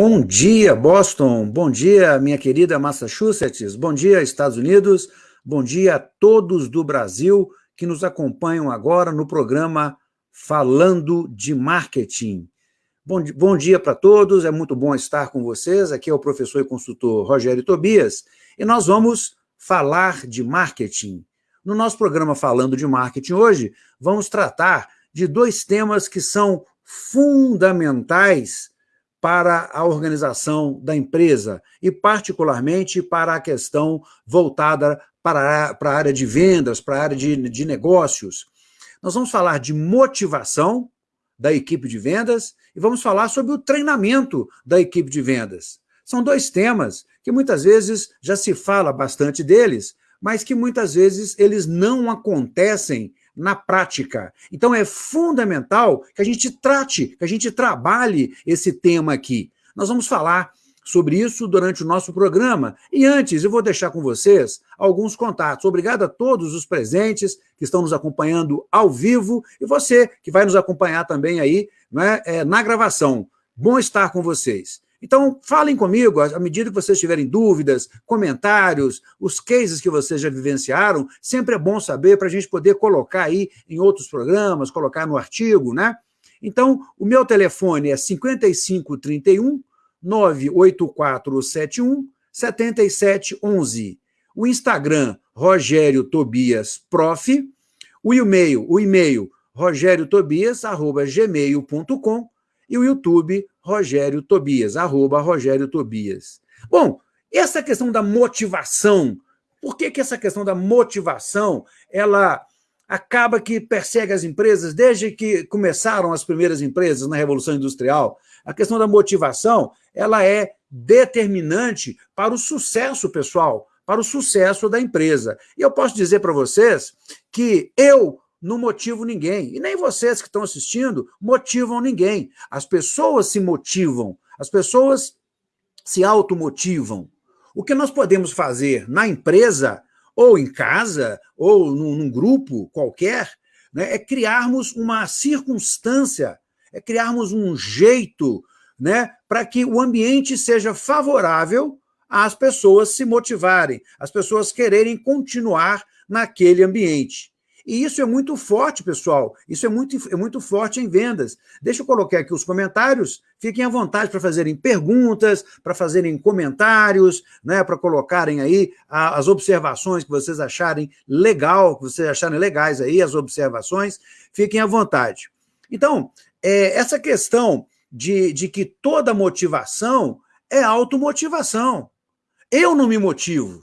Bom dia, Boston. Bom dia, minha querida Massachusetts. Bom dia, Estados Unidos. Bom dia a todos do Brasil que nos acompanham agora no programa Falando de Marketing. Bom, bom dia para todos, é muito bom estar com vocês. Aqui é o professor e consultor Rogério Tobias e nós vamos falar de marketing. No nosso programa Falando de Marketing hoje, vamos tratar de dois temas que são fundamentais para a organização da empresa e, particularmente, para a questão voltada para a, para a área de vendas, para a área de, de negócios. Nós vamos falar de motivação da equipe de vendas e vamos falar sobre o treinamento da equipe de vendas. São dois temas que muitas vezes já se fala bastante deles, mas que muitas vezes eles não acontecem na prática. Então é fundamental que a gente trate, que a gente trabalhe esse tema aqui. Nós vamos falar sobre isso durante o nosso programa. E antes, eu vou deixar com vocês alguns contatos. Obrigado a todos os presentes que estão nos acompanhando ao vivo e você que vai nos acompanhar também aí né, é, na gravação. Bom estar com vocês. Então, falem comigo, à medida que vocês tiverem dúvidas, comentários, os cases que vocês já vivenciaram, sempre é bom saber para a gente poder colocar aí em outros programas, colocar no artigo, né? Então, o meu telefone é 5531 98471 7711. O Instagram, Rogério Tobias Prof. O e-mail, o e-mail rogériotobias.gmail.com e o YouTube, Rogério Tobias, arroba Rogério Tobias. Bom, essa questão da motivação, por que, que essa questão da motivação, ela acaba que persegue as empresas desde que começaram as primeiras empresas na Revolução Industrial? A questão da motivação, ela é determinante para o sucesso pessoal, para o sucesso da empresa. E eu posso dizer para vocês que eu não motivo ninguém. E nem vocês que estão assistindo motivam ninguém. As pessoas se motivam, as pessoas se automotivam. O que nós podemos fazer na empresa, ou em casa, ou num, num grupo qualquer, né, é criarmos uma circunstância, é criarmos um jeito né, para que o ambiente seja favorável às pessoas se motivarem, as pessoas quererem continuar naquele ambiente. E isso é muito forte, pessoal. Isso é muito, é muito forte em vendas. Deixa eu colocar aqui os comentários. Fiquem à vontade para fazerem perguntas, para fazerem comentários, né, para colocarem aí as observações que vocês acharem legal, que vocês acharem legais aí, as observações. Fiquem à vontade. Então, é, essa questão de, de que toda motivação é automotivação. Eu não me motivo,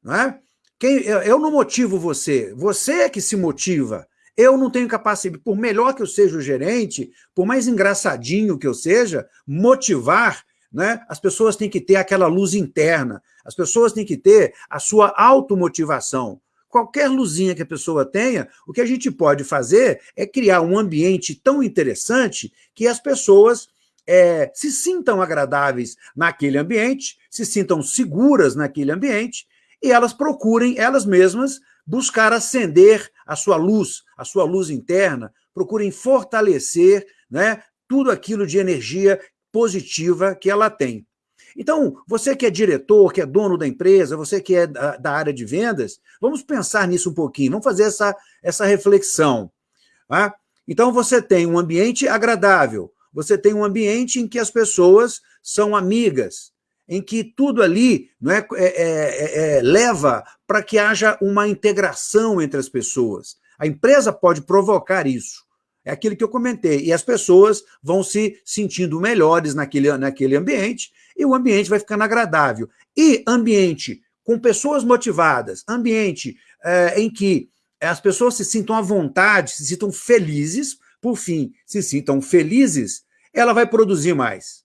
não é? Quem, eu não motivo você, você é que se motiva. Eu não tenho capacidade, por melhor que eu seja o gerente, por mais engraçadinho que eu seja, motivar, né? as pessoas têm que ter aquela luz interna, as pessoas têm que ter a sua automotivação. Qualquer luzinha que a pessoa tenha, o que a gente pode fazer é criar um ambiente tão interessante que as pessoas é, se sintam agradáveis naquele ambiente, se sintam seguras naquele ambiente e elas procurem, elas mesmas, buscar acender a sua luz, a sua luz interna, procurem fortalecer né, tudo aquilo de energia positiva que ela tem. Então, você que é diretor, que é dono da empresa, você que é da, da área de vendas, vamos pensar nisso um pouquinho, vamos fazer essa, essa reflexão. Tá? Então, você tem um ambiente agradável, você tem um ambiente em que as pessoas são amigas, em que tudo ali não é, é, é, é leva para que haja uma integração entre as pessoas. A empresa pode provocar isso. É aquilo que eu comentei. E as pessoas vão se sentindo melhores naquele, naquele ambiente e o ambiente vai ficando agradável. E ambiente com pessoas motivadas, ambiente é, em que as pessoas se sintam à vontade, se sintam felizes, por fim, se sintam felizes, ela vai produzir mais.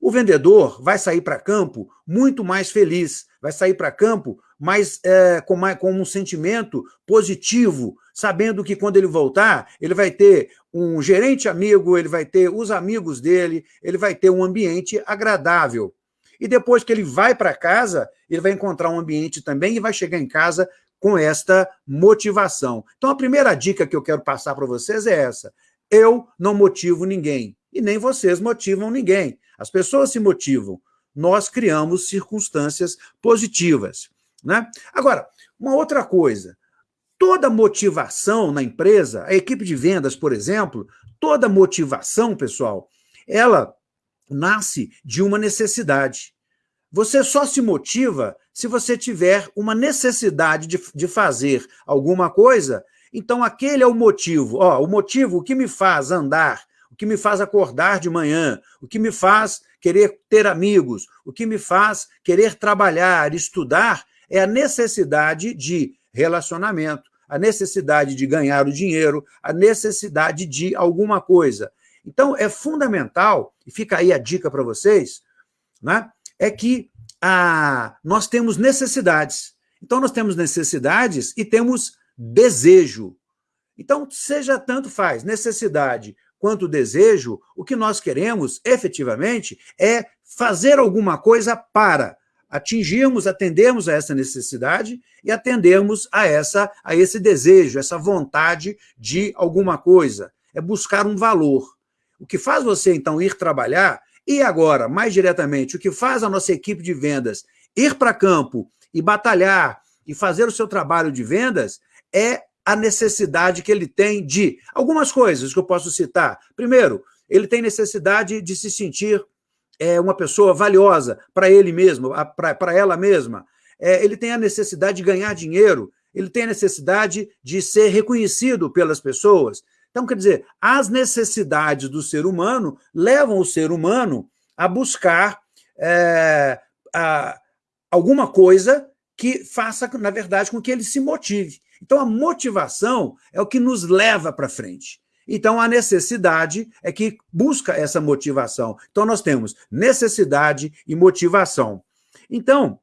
O vendedor vai sair para campo muito mais feliz, vai sair para campo mais, é, com, mais, com um sentimento positivo, sabendo que quando ele voltar, ele vai ter um gerente amigo, ele vai ter os amigos dele, ele vai ter um ambiente agradável. E depois que ele vai para casa, ele vai encontrar um ambiente também e vai chegar em casa com esta motivação. Então, a primeira dica que eu quero passar para vocês é essa. Eu não motivo ninguém. E nem vocês motivam ninguém. As pessoas se motivam. Nós criamos circunstâncias positivas. Né? Agora, uma outra coisa, toda motivação na empresa, a equipe de vendas, por exemplo, toda motivação, pessoal, ela nasce de uma necessidade. Você só se motiva se você tiver uma necessidade de, de fazer alguma coisa, então aquele é o motivo. Ó, o motivo, o que me faz andar, que me faz acordar de manhã, o que me faz querer ter amigos, o que me faz querer trabalhar, estudar, é a necessidade de relacionamento, a necessidade de ganhar o dinheiro, a necessidade de alguma coisa. Então, é fundamental, e fica aí a dica para vocês, né, é que a, nós temos necessidades. Então, nós temos necessidades e temos desejo. Então, seja tanto faz necessidade quanto desejo, o que nós queremos, efetivamente, é fazer alguma coisa para atingirmos, atendermos a essa necessidade e atendermos a, essa, a esse desejo, essa vontade de alguma coisa. É buscar um valor. O que faz você, então, ir trabalhar, e agora, mais diretamente, o que faz a nossa equipe de vendas ir para campo e batalhar e fazer o seu trabalho de vendas é a necessidade que ele tem de algumas coisas que eu posso citar. Primeiro, ele tem necessidade de se sentir é, uma pessoa valiosa para ele mesmo, para ela mesma. É, ele tem a necessidade de ganhar dinheiro, ele tem a necessidade de ser reconhecido pelas pessoas. Então, quer dizer, as necessidades do ser humano levam o ser humano a buscar é, a, alguma coisa que faça, na verdade, com que ele se motive. Então, a motivação é o que nos leva para frente. Então, a necessidade é que busca essa motivação. Então, nós temos necessidade e motivação. Então,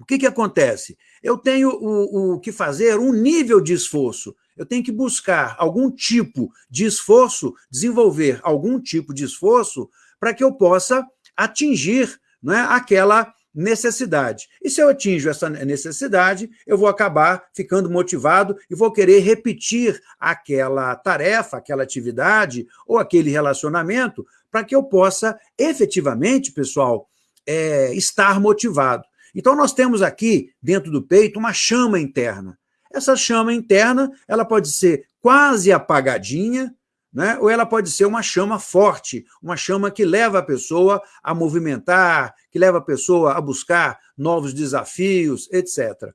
o que, que acontece? Eu tenho o, o que fazer um nível de esforço. Eu tenho que buscar algum tipo de esforço, desenvolver algum tipo de esforço para que eu possa atingir não é, aquela necessidade. E se eu atinjo essa necessidade, eu vou acabar ficando motivado e vou querer repetir aquela tarefa, aquela atividade ou aquele relacionamento para que eu possa efetivamente, pessoal, é, estar motivado. Então, nós temos aqui, dentro do peito, uma chama interna. Essa chama interna, ela pode ser quase apagadinha, né? ou ela pode ser uma chama forte, uma chama que leva a pessoa a movimentar, que leva a pessoa a buscar novos desafios, etc.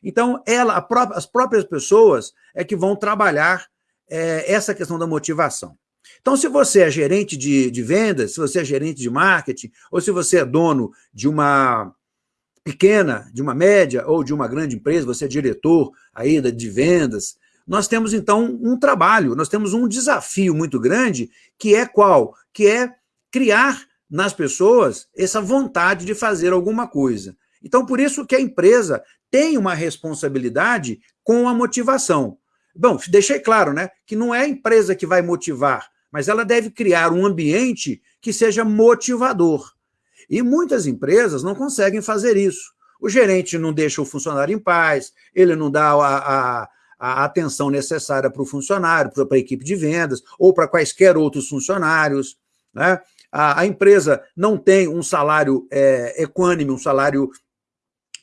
Então, ela, própria, as próprias pessoas é que vão trabalhar é, essa questão da motivação. Então, se você é gerente de, de vendas, se você é gerente de marketing, ou se você é dono de uma pequena, de uma média ou de uma grande empresa, você é diretor aí de vendas, nós temos, então, um trabalho, nós temos um desafio muito grande, que é qual? Que é criar nas pessoas essa vontade de fazer alguma coisa. Então, por isso que a empresa tem uma responsabilidade com a motivação. Bom, deixei claro, né, que não é a empresa que vai motivar, mas ela deve criar um ambiente que seja motivador. E muitas empresas não conseguem fazer isso. O gerente não deixa o funcionário em paz, ele não dá a, a a atenção necessária para o funcionário, para a equipe de vendas, ou para quaisquer outros funcionários. Né? A, a empresa não tem um salário é, equânime, um salário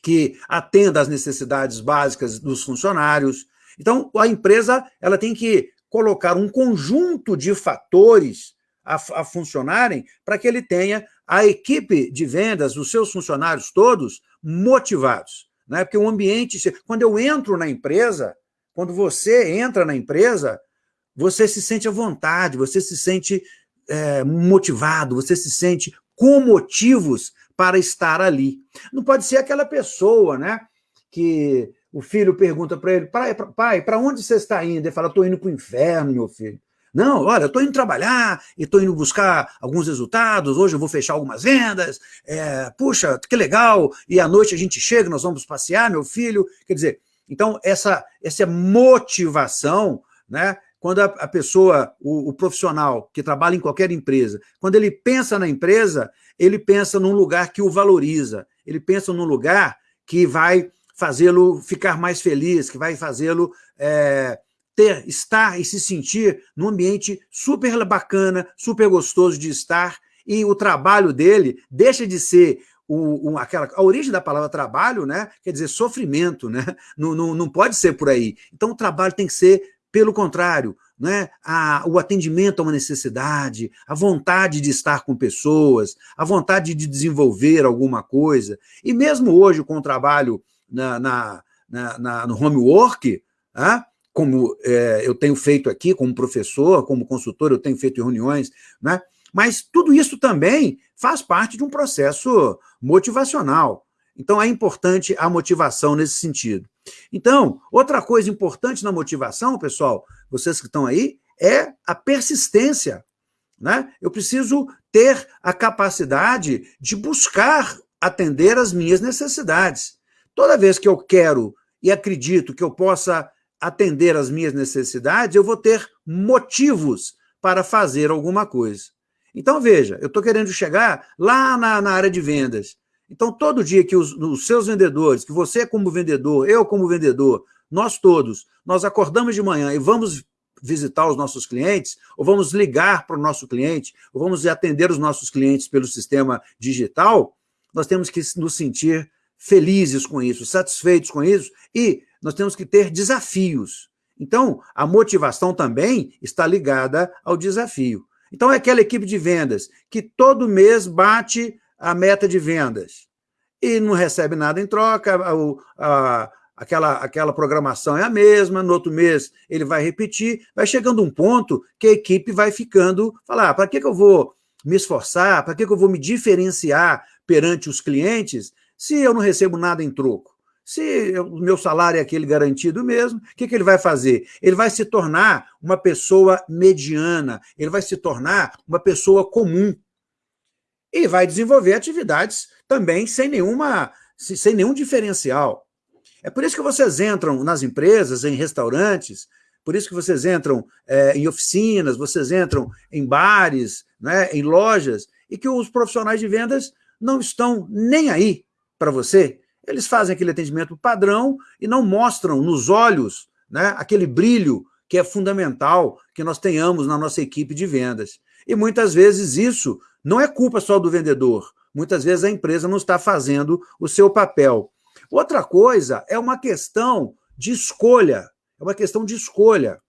que atenda às necessidades básicas dos funcionários. Então, a empresa ela tem que colocar um conjunto de fatores a, a funcionarem para que ele tenha a equipe de vendas, os seus funcionários todos, motivados. Né? Porque o ambiente... Quando eu entro na empresa, quando você entra na empresa, você se sente à vontade, você se sente é, motivado, você se sente com motivos para estar ali. Não pode ser aquela pessoa, né, que o filho pergunta para ele, pai, para onde você está indo? Ele fala, estou indo para o inferno, meu filho. Não, olha, estou indo trabalhar e estou indo buscar alguns resultados, hoje eu vou fechar algumas vendas, é, puxa, que legal, e à noite a gente chega, nós vamos passear, meu filho. Quer dizer, então, essa, essa motivação, né, quando a, a pessoa, o, o, profissional que trabalha em qualquer empresa, quando ele pensa na empresa, ele pensa num lugar que o valoriza, ele pensa num lugar que vai fazê-lo ficar mais feliz, que vai fazê-lo é, ter, estar e se sentir num ambiente super bacana, super gostoso de estar, e o trabalho dele deixa de ser o, o, aquela, a origem da palavra trabalho, né, quer dizer sofrimento, né, não, não, não pode ser por aí. Então o trabalho tem que ser pelo contrário, né, a, o atendimento a uma necessidade, a vontade de estar com pessoas, a vontade de desenvolver alguma coisa. E mesmo hoje com o trabalho na, na, na, na no homework, ah, como é, eu tenho feito aqui como professor, como consultor, eu tenho feito reuniões, né? Mas tudo isso também faz parte de um processo motivacional. Então é importante a motivação nesse sentido. Então, outra coisa importante na motivação, pessoal, vocês que estão aí, é a persistência. Né? Eu preciso ter a capacidade de buscar atender as minhas necessidades. Toda vez que eu quero e acredito que eu possa atender às minhas necessidades, eu vou ter motivos para fazer alguma coisa. Então, veja, eu estou querendo chegar lá na, na, área de vendas. Então, todo dia que os, os seus vendedores, que você como vendedor, eu como vendedor, nós todos, nós acordamos de manhã e vamos visitar os nossos clientes, ou vamos ligar para o nosso cliente, ou vamos atender os nossos clientes pelo sistema digital, nós temos que nos sentir felizes com isso, satisfeitos com isso, e nós temos que ter desafios. Então, a motivação também está ligada ao desafio. Então, é aquela equipe de vendas que todo mês bate a meta de vendas e não recebe nada em troca, a, a, aquela, aquela programação é a mesma, no outro mês ele vai repetir, vai chegando um ponto que a equipe vai ficando, falar, ah, para que, que eu vou me esforçar, para que, que eu vou me diferenciar perante os clientes se eu não recebo nada em troco? Se o meu salário é aquele garantido mesmo, o que, que ele vai fazer? Ele vai se tornar uma pessoa mediana, ele vai se tornar uma pessoa comum. E vai desenvolver atividades também sem, nenhuma, sem nenhum diferencial. É por isso que vocês entram nas empresas, em restaurantes, por isso que vocês entram é, em oficinas, vocês entram em bares, né, em lojas, e que os profissionais de vendas não estão nem aí para você, eles fazem aquele atendimento padrão e não mostram nos olhos né, aquele brilho que é fundamental que nós tenhamos na nossa equipe de vendas. E muitas vezes isso não é culpa só do vendedor, muitas vezes a empresa não está fazendo o seu papel. Outra coisa é uma questão de escolha, é uma questão de escolha.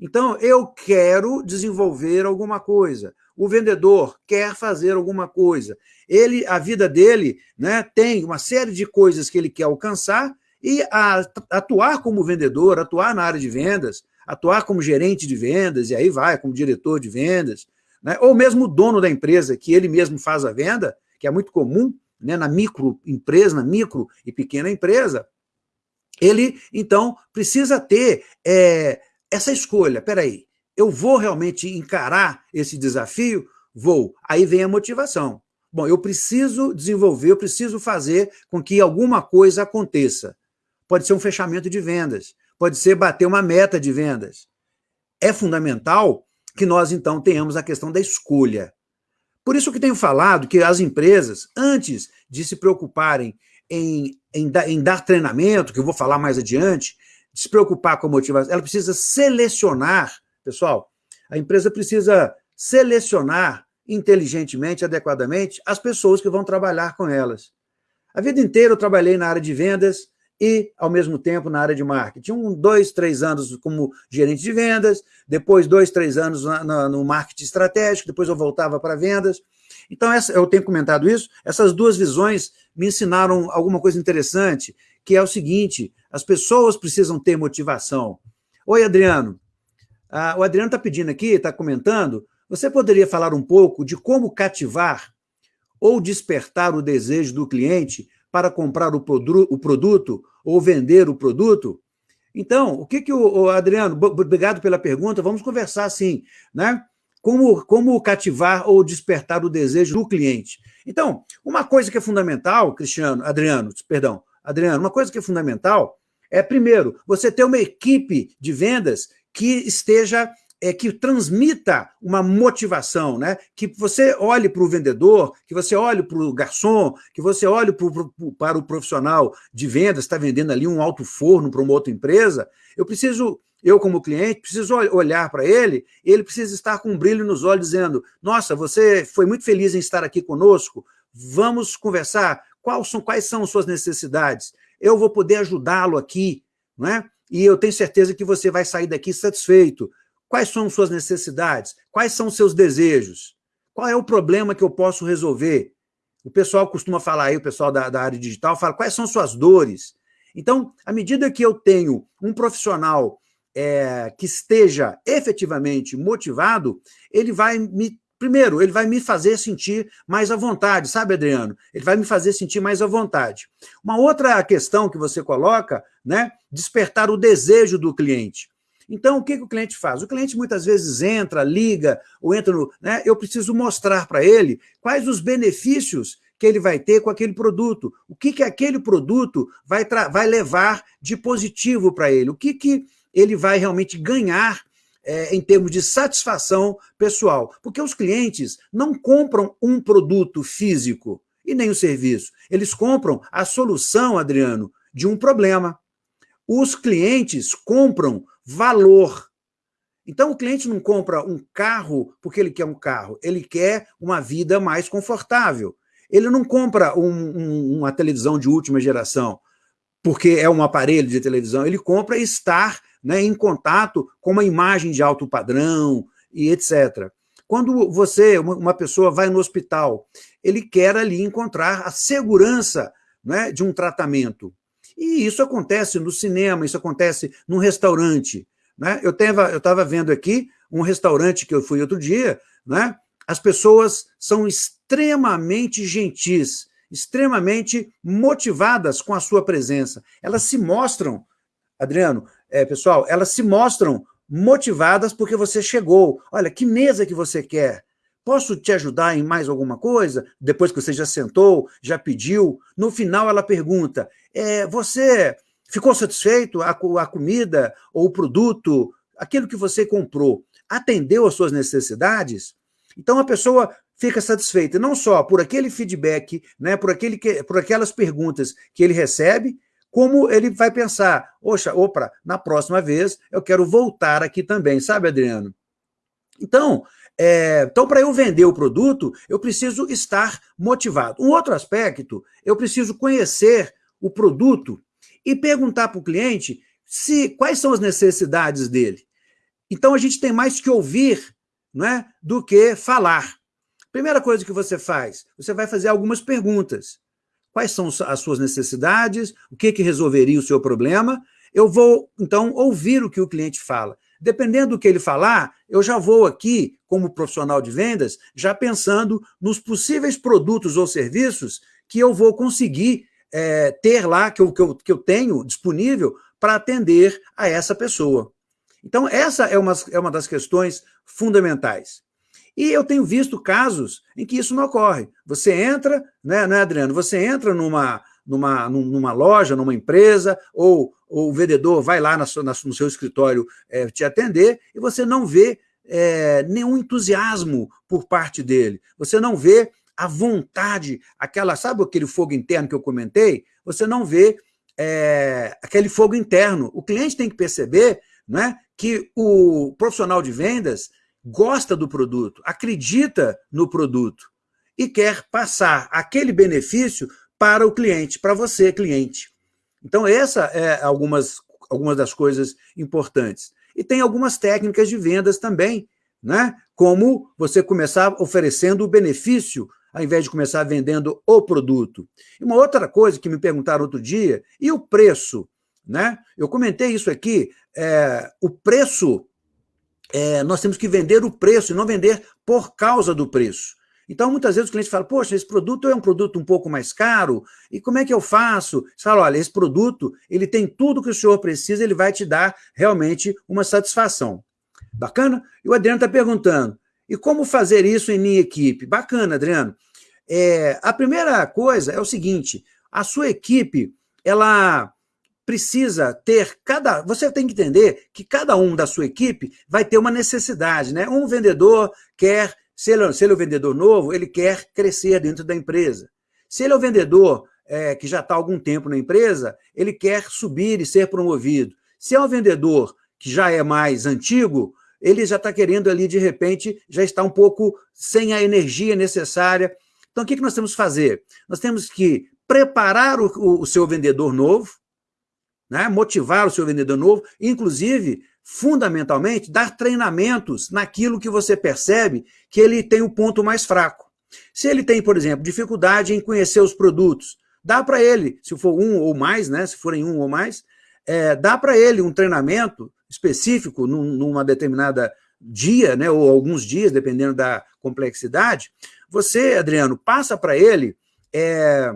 Então, eu quero desenvolver alguma coisa. O vendedor quer fazer alguma coisa. Ele, a vida dele né, tem uma série de coisas que ele quer alcançar e a, atuar como vendedor, atuar na área de vendas, atuar como gerente de vendas, e aí vai, como diretor de vendas, né, ou mesmo dono da empresa, que ele mesmo faz a venda, que é muito comum né, na microempresa, na micro e pequena empresa, ele, então, precisa ter é, essa escolha, peraí, eu vou realmente encarar esse desafio? Vou. Aí vem a motivação. Bom, eu preciso desenvolver, eu preciso fazer com que alguma coisa aconteça. Pode ser um fechamento de vendas, pode ser bater uma meta de vendas. É fundamental que nós, então, tenhamos a questão da escolha. Por isso que tenho falado que as empresas, antes de se preocuparem em, em, em dar treinamento, que eu vou falar mais adiante, se preocupar com a motivação, ela precisa selecionar, pessoal, a empresa precisa selecionar inteligentemente, adequadamente, as pessoas que vão trabalhar com elas. A vida inteira eu trabalhei na área de vendas e, ao mesmo tempo, na área de marketing. Um, dois, três anos como gerente de vendas, depois dois, três anos na, na, no marketing estratégico, depois eu voltava para vendas. Então, essa, eu tenho comentado isso, essas duas visões me ensinaram alguma coisa interessante, que é o seguinte, as pessoas precisam ter motivação. Oi, Adriano. Ah, o Adriano está pedindo aqui, está comentando, você poderia falar um pouco de como cativar ou despertar o desejo do cliente para comprar o, o produto ou vender o produto? Então, o que que o, o Adriano, obrigado pela pergunta, vamos conversar assim, né? Como, como cativar ou despertar o desejo do cliente. Então, uma coisa que é fundamental, Cristiano, Adriano, perdão, Adriano, uma coisa que é fundamental é, primeiro, você ter uma equipe de vendas que esteja é, que transmita uma motivação, né? que você olhe para o vendedor, que você olhe para o garçom, que você olhe pro, pro, para o profissional de vendas, está vendendo ali um alto forno para uma outra empresa, eu preciso, eu como cliente, preciso olhar para ele, ele precisa estar com um brilho nos olhos, dizendo, nossa, você foi muito feliz em estar aqui conosco, vamos conversar, quais são, quais são suas necessidades, eu vou poder ajudá-lo aqui, não é? e eu tenho certeza que você vai sair daqui satisfeito, Quais são suas necessidades? Quais são seus desejos? Qual é o problema que eu posso resolver? O pessoal costuma falar aí, o pessoal da, da área digital fala, quais são suas dores? Então, à medida que eu tenho um profissional é, que esteja efetivamente motivado, ele vai me Primeiro, ele vai me fazer sentir mais à vontade, sabe, Adriano? Ele vai me fazer sentir mais à vontade. Uma outra questão que você coloca, né? Despertar o desejo do cliente. Então, o que, que o cliente faz? O cliente muitas vezes entra, liga, ou entra no... Né, eu preciso mostrar para ele quais os benefícios que ele vai ter com aquele produto, o que, que aquele produto vai, vai levar de positivo para ele, o que, que ele vai realmente ganhar é, em termos de satisfação pessoal. Porque os clientes não compram um produto físico e nem o serviço. Eles compram a solução, Adriano, de um problema. Os clientes compram valor. Então, o cliente não compra um carro porque ele quer um carro, ele quer uma vida mais confortável. Ele não compra um, um, uma televisão de última geração porque é um aparelho de televisão, ele compra estar né, em contato com uma imagem de alto padrão e etc. Quando você, uma pessoa vai no hospital, ele quer ali encontrar a segurança né, de um tratamento. E isso acontece no cinema, isso acontece num restaurante. Né? Eu estava vendo aqui um restaurante que eu fui outro dia, né? as pessoas são extremamente gentis, extremamente motivadas com a sua presença. Elas se mostram, Adriano, é, pessoal, elas se mostram motivadas porque você chegou. Olha, que mesa que você quer? Posso te ajudar em mais alguma coisa? Depois que você já sentou, já pediu. No final ela pergunta, é, você ficou satisfeito? A, a comida ou o produto, aquilo que você comprou, atendeu às suas necessidades? Então a pessoa fica satisfeita não só por aquele feedback, né, por, aquele que, por aquelas perguntas que ele recebe, como ele vai pensar, oxa, opa, na próxima vez eu quero voltar aqui também, sabe, Adriano? Então, é, então, para eu vender o produto, eu preciso estar motivado. Um outro aspecto, eu preciso conhecer o produto e perguntar para o cliente se, quais são as necessidades dele. Então, a gente tem mais que ouvir não é, do que falar. Primeira coisa que você faz, você vai fazer algumas perguntas. Quais são as suas necessidades? O que, que resolveria o seu problema? Eu vou, então, ouvir o que o cliente fala. Dependendo do que ele falar, eu já vou aqui, como profissional de vendas, já pensando nos possíveis produtos ou serviços que eu vou conseguir é, ter lá, que eu, que, eu, que eu tenho disponível para atender a essa pessoa. Então, essa é uma, é uma das questões fundamentais. E eu tenho visto casos em que isso não ocorre. Você entra, né, né Adriano? Você entra numa, numa, numa loja, numa empresa, ou, ou o vendedor vai lá na sua, na, no seu escritório é, te atender, e você não vê é, nenhum entusiasmo por parte dele. Você não vê a vontade, aquela, sabe aquele fogo interno que eu comentei? Você não vê é, aquele fogo interno. O cliente tem que perceber né, que o profissional de vendas gosta do produto, acredita no produto e quer passar aquele benefício para o cliente, para você, cliente. Então, essa é algumas, algumas das coisas importantes. E tem algumas técnicas de vendas também, né? como você começar oferecendo o benefício, ao invés de começar vendendo o produto. E uma outra coisa que me perguntaram outro dia, e o preço? Né? Eu comentei isso aqui, é, o preço, é, nós temos que vender o preço e não vender por causa do preço. Então, muitas vezes o cliente fala, poxa, esse produto é um produto um pouco mais caro, e como é que eu faço? Você fala, olha, esse produto, ele tem tudo que o senhor precisa, ele vai te dar realmente uma satisfação. Bacana? E o Adriano está perguntando, e como fazer isso em minha equipe? Bacana, Adriano. É, a primeira coisa é o seguinte, a sua equipe, ela precisa ter cada. Você tem que entender que cada um da sua equipe vai ter uma necessidade, né? Um vendedor quer, se ele, se ele é um vendedor novo, ele quer crescer dentro da empresa. Se ele é um vendedor é, que já está algum tempo na empresa, ele quer subir e ser promovido. Se é um vendedor que já é mais antigo, ele já está querendo ali, de repente, já está um pouco sem a energia necessária. Então, o que, que nós temos que fazer? Nós temos que preparar o, o, o seu vendedor novo, né? motivar o seu vendedor novo, inclusive, fundamentalmente, dar treinamentos naquilo que você percebe que ele tem o ponto mais fraco. Se ele tem, por exemplo, dificuldade em conhecer os produtos, dá para ele, se for um ou mais, né? se forem um ou mais, é, dá para ele um treinamento específico num, numa determinada dia, né, ou alguns dias, dependendo da complexidade, você, Adriano, passa para ele é,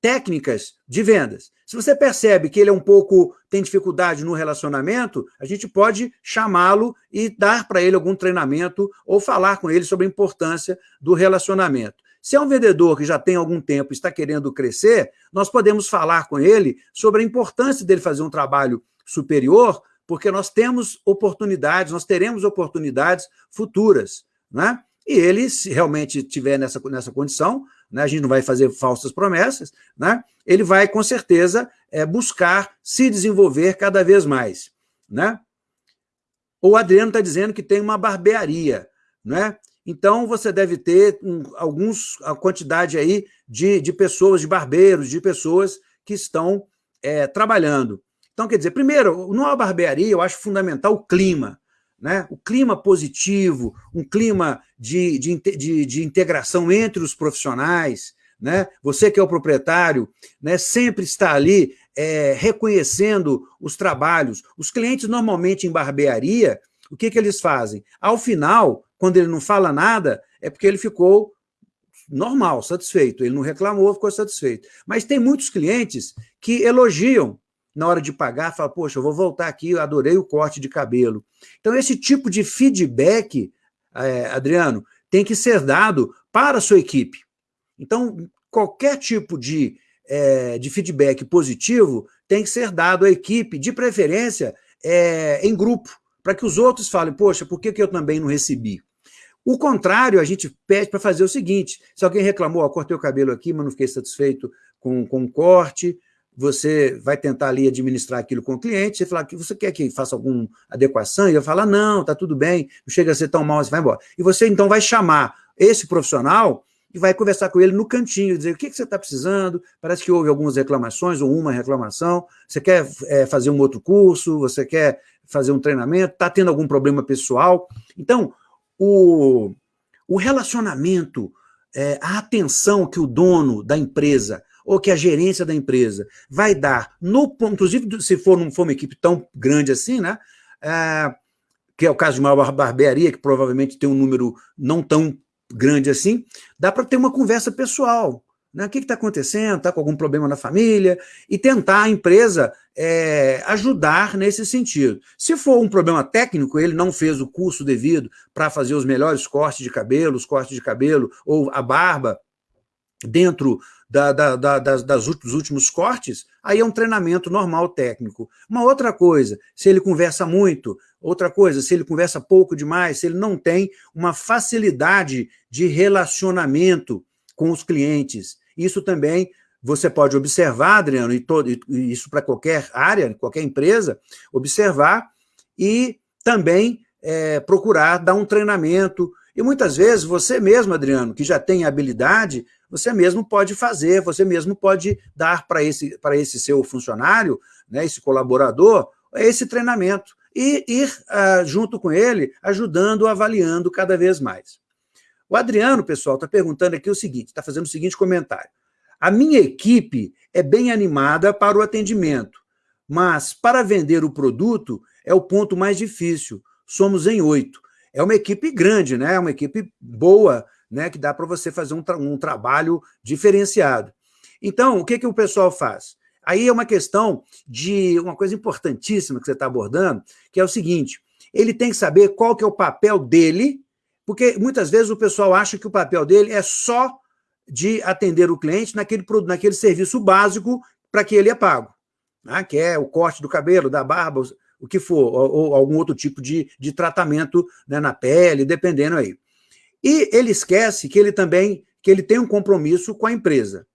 técnicas de vendas. Se você percebe que ele é um pouco, tem dificuldade no relacionamento, a gente pode chamá-lo e dar para ele algum treinamento ou falar com ele sobre a importância do relacionamento. Se é um vendedor que já tem algum tempo e está querendo crescer, nós podemos falar com ele sobre a importância dele fazer um trabalho superior, porque nós temos oportunidades, nós teremos oportunidades futuras. Né? E ele, se realmente estiver nessa, nessa condição, né, a gente não vai fazer falsas promessas, né, ele vai, com certeza, é, buscar se desenvolver cada vez mais. Né? O Adriano está dizendo que tem uma barbearia. Né? Então, você deve ter um, alguns, a quantidade aí de, de pessoas, de barbeiros, de pessoas que estão é, trabalhando. Então, quer dizer, primeiro, numa barbearia, eu acho fundamental o clima. Né? O clima positivo, um clima de, de, de, de integração entre os profissionais, né? Você que é o proprietário, né, sempre está ali é, reconhecendo os trabalhos. Os clientes, normalmente, em barbearia, o que, que eles fazem? Ao final, quando ele não fala nada, é porque ele ficou normal, satisfeito. Ele não reclamou, ficou satisfeito. Mas tem muitos clientes que elogiam na hora de pagar, falam, poxa, eu vou voltar aqui, eu adorei o corte de cabelo. Então, esse tipo de feedback, é, Adriano, tem que ser dado para a sua equipe. Então, qualquer tipo de, é, de feedback positivo tem que ser dado à equipe, de preferência é, em grupo, para que os outros falem, poxa, por que, que eu também não recebi? O contrário, a gente pede para fazer o seguinte, se alguém reclamou, ó, cortei o cabelo aqui, mas não fiquei satisfeito com, com o corte, você vai tentar ali administrar aquilo com o cliente, você fala que você quer que faça alguma adequação, e ele vai falar, não, tá tudo bem, não chega a ser tão mal, você vai embora. E você então vai chamar esse profissional e vai conversar com ele no cantinho, dizer o que, que você está precisando, parece que houve algumas reclamações ou uma reclamação, você quer é, fazer um outro curso, você quer fazer um treinamento, está tendo algum problema pessoal. Então, o, o relacionamento, é, a atenção que o dono da empresa ou que a gerência da empresa vai dar, no, inclusive se for, não for uma equipe tão grande assim, né, é, que é o caso de uma barbearia, que provavelmente tem um número não tão grande assim, dá para ter uma conversa pessoal. Né? O que está acontecendo? Está com algum problema na família? E tentar a empresa é, ajudar nesse sentido. Se for um problema técnico, ele não fez o curso devido para fazer os melhores cortes de cabelo, os cortes de cabelo ou a barba dentro da, da, da, das, das, dos últimos cortes, aí é um treinamento normal técnico. Uma outra coisa, se ele conversa muito, outra coisa, se ele conversa pouco demais, se ele não tem uma facilidade de relacionamento com os clientes, isso também você pode observar, Adriano, e, todo, e isso para qualquer área, qualquer empresa, observar e também é, procurar dar um treinamento. E muitas vezes você mesmo, Adriano, que já tem habilidade, você mesmo pode fazer, você mesmo pode dar para esse, esse seu funcionário, né, esse colaborador, esse treinamento e ir uh, junto com ele, ajudando, avaliando cada vez mais. O Adriano, pessoal, está perguntando aqui o seguinte, está fazendo o seguinte comentário. A minha equipe é bem animada para o atendimento, mas para vender o produto é o ponto mais difícil. Somos em oito. É uma equipe grande, né? É uma equipe boa, né? que dá para você fazer um, tra um, trabalho diferenciado. Então, o que, que o pessoal faz? Aí é uma questão de uma coisa importantíssima que você está abordando, que é o seguinte, ele tem que saber qual que é o papel dele porque muitas vezes o pessoal acha que o papel dele é só de atender o cliente naquele, naquele serviço básico para que ele é pago. né, que é o corte do cabelo, da barba, o que for, ou, ou algum outro tipo de, de tratamento né, na pele, dependendo aí. E ele esquece que ele também que ele tem um compromisso com a empresa.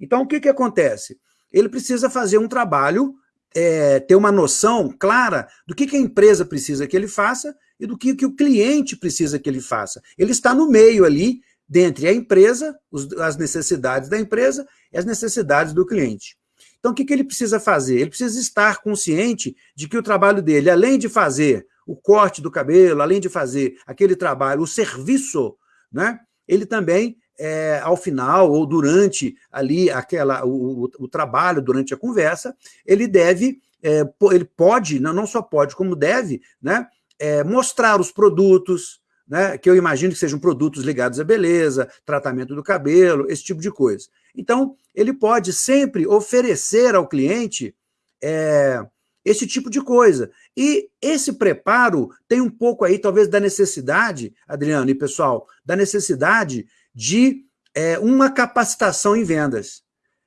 Então, o que, que acontece? Ele precisa fazer um trabalho, é, ter uma noção clara do que, que a empresa precisa que ele faça e do que, que o cliente precisa que ele faça. Ele está no meio ali, dentre a empresa, os, as necessidades da empresa e as necessidades do cliente. Então, o que, que ele precisa fazer? Ele precisa estar consciente de que o trabalho dele, além de fazer o corte do cabelo, além de fazer aquele trabalho, o serviço, né, ele também, é, ao final ou durante ali aquela, o, o, o trabalho, durante a conversa, ele deve, é, ele pode, não, não só pode, como deve, né, é, mostrar os produtos, né, que eu imagino que sejam produtos ligados à beleza, tratamento do cabelo, esse tipo de coisa. Então, ele pode sempre oferecer ao cliente é, esse tipo de coisa. E esse preparo tem um pouco aí, talvez, da necessidade, Adriano e pessoal, da necessidade de é, uma capacitação em vendas.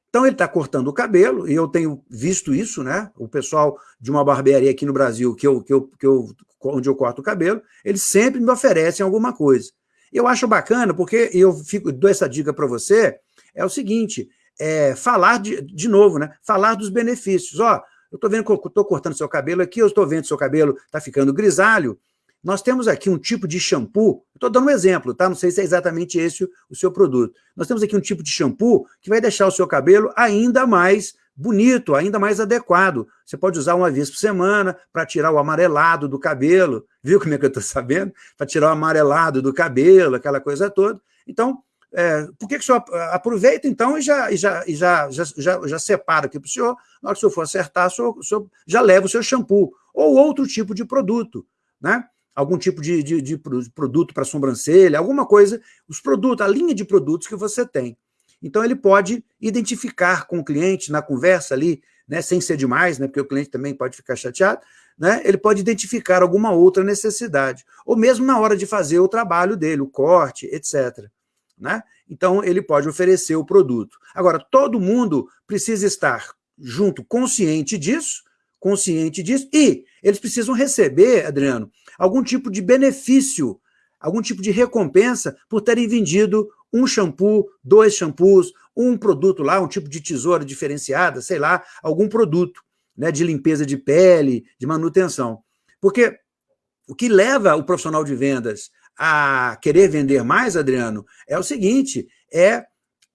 Então, ele está cortando o cabelo, e eu tenho visto isso, né? O pessoal de uma barbearia aqui no Brasil, que eu, que eu, que eu, onde eu corto o cabelo, eles sempre me oferecem alguma coisa. Eu acho bacana, porque eu fico, dou essa dica para você, é o seguinte, é, falar de, de novo, né? Falar dos benefícios. Ó, eu estou vendo que eu estou cortando seu cabelo aqui, eu estou vendo que seu cabelo está ficando grisalho. Nós temos aqui um tipo de shampoo, estou dando um exemplo, tá? Não sei se é exatamente esse o, seu produto. Nós temos aqui um tipo de shampoo que vai deixar o seu cabelo ainda mais bonito, ainda mais adequado. Você pode usar uma vez por semana para tirar o amarelado do cabelo. Viu como é que eu estou sabendo? Para tirar o amarelado do cabelo, aquela coisa toda. Então, é, por que, que o senhor aproveita, então, e já, e já, e já, já, já, já separa aqui para o senhor, na hora que o senhor for acertar, o senhor, o senhor já leva o seu shampoo, ou outro tipo de produto, né? Algum tipo de, de, de produto para sobrancelha, alguma coisa, os produtos, a linha de produtos que você tem. Então, ele pode identificar com o cliente na conversa ali, né, sem ser demais, né, porque o cliente também pode ficar chateado, né, ele pode identificar alguma outra necessidade, ou mesmo na hora de fazer o trabalho dele, o corte, etc. Né? Então, ele pode oferecer o produto. Agora, todo mundo precisa estar junto, consciente disso, consciente disso, e eles precisam receber, Adriano, algum tipo de benefício, algum tipo de recompensa por terem vendido um shampoo, dois shampoos, um produto lá, um tipo de tesoura diferenciada, sei lá, algum produto né, de limpeza de pele, de manutenção. Porque o que leva o profissional de vendas a querer vender mais, Adriano, é o seguinte, é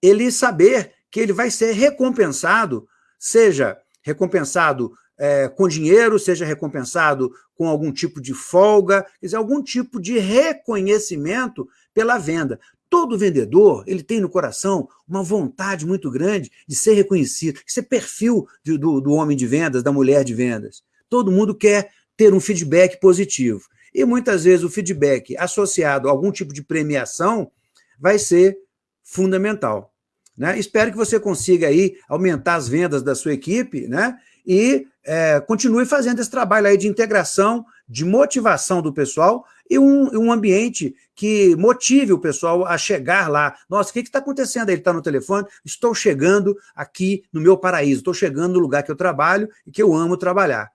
ele saber que ele vai ser recompensado, seja recompensado é, com dinheiro, seja recompensado com algum tipo de folga, quer dizer, algum tipo de reconhecimento pela venda. Todo vendedor, ele tem no coração uma vontade muito grande de ser reconhecido. Isso é perfil do, do, do homem de vendas, da mulher de vendas. Todo mundo quer ter um feedback positivo. E muitas vezes o feedback associado a algum tipo de premiação vai ser fundamental. Né? Espero que você consiga aí aumentar as vendas da sua equipe né? e é, continue fazendo esse trabalho aí de integração, de motivação do pessoal e um, um ambiente que motive o pessoal a chegar lá. Nossa, o que está acontecendo? Ele está no telefone, estou chegando aqui no meu paraíso, estou chegando no lugar que eu trabalho e que eu amo trabalhar.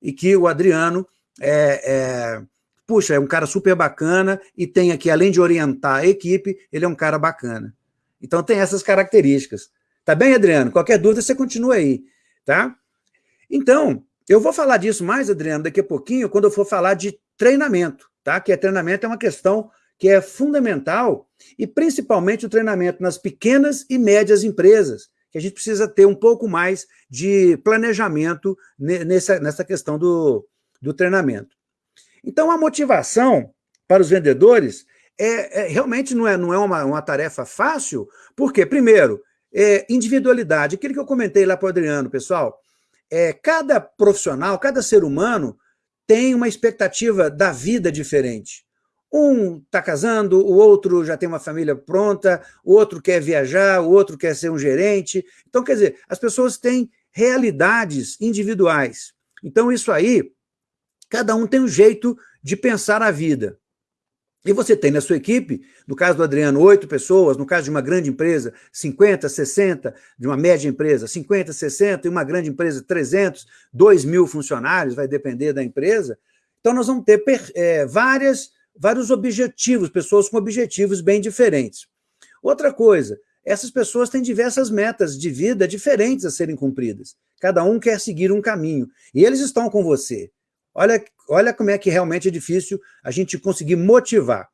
E que o Adriano é, é, puxa, é um cara super bacana e tem aqui, além de orientar a equipe, ele é um cara bacana. Então tem essas características. Tá bem, Adriano? Qualquer dúvida, você continua aí, tá? Então, eu vou falar disso mais, Adriano, daqui a pouquinho, quando eu for falar de treinamento, tá? Que é treinamento é uma questão que é fundamental, e principalmente o treinamento nas pequenas e médias empresas, que a gente precisa ter um pouco mais de planejamento nessa, nessa questão do, do treinamento. Então, a motivação para os vendedores é, é realmente não é, não é uma, uma tarefa fácil, porque, primeiro, é individualidade, aquilo que eu comentei lá para o Adriano, pessoal, é, cada profissional, cada ser humano tem uma expectativa da vida diferente. Um está casando, o outro já tem uma família pronta, o outro quer viajar, o outro quer ser um gerente. Então, quer dizer, as pessoas têm realidades individuais. Então, isso aí Cada um tem um jeito de pensar a vida. E você tem na sua equipe, no caso do Adriano, oito pessoas, no caso de uma grande empresa, 50, 60, de uma média empresa, 50, 60, e uma grande empresa, 300, 2 mil funcionários, vai depender da empresa. Então, nós vamos ter é, várias, vários objetivos, pessoas com objetivos bem diferentes. Outra coisa, essas pessoas têm diversas metas de vida diferentes a serem cumpridas. Cada um quer seguir um caminho. E eles estão com você. Olha, olha como é que realmente é difícil a gente conseguir motivar.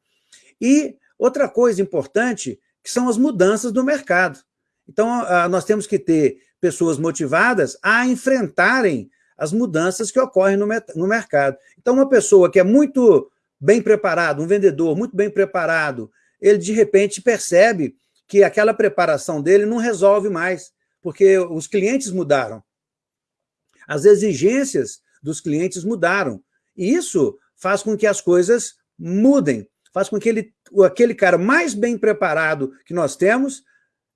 E outra coisa importante, que são as mudanças do mercado. Então, nós temos que ter pessoas motivadas a enfrentarem as mudanças que ocorrem no, no mercado. Então, uma pessoa que é muito bem preparado, um vendedor muito bem preparado, ele de repente percebe que aquela preparação dele não resolve mais, porque os clientes mudaram. As exigências dos clientes mudaram. E isso faz com que as coisas mudem, faz com que ele, aquele cara mais bem preparado que nós temos,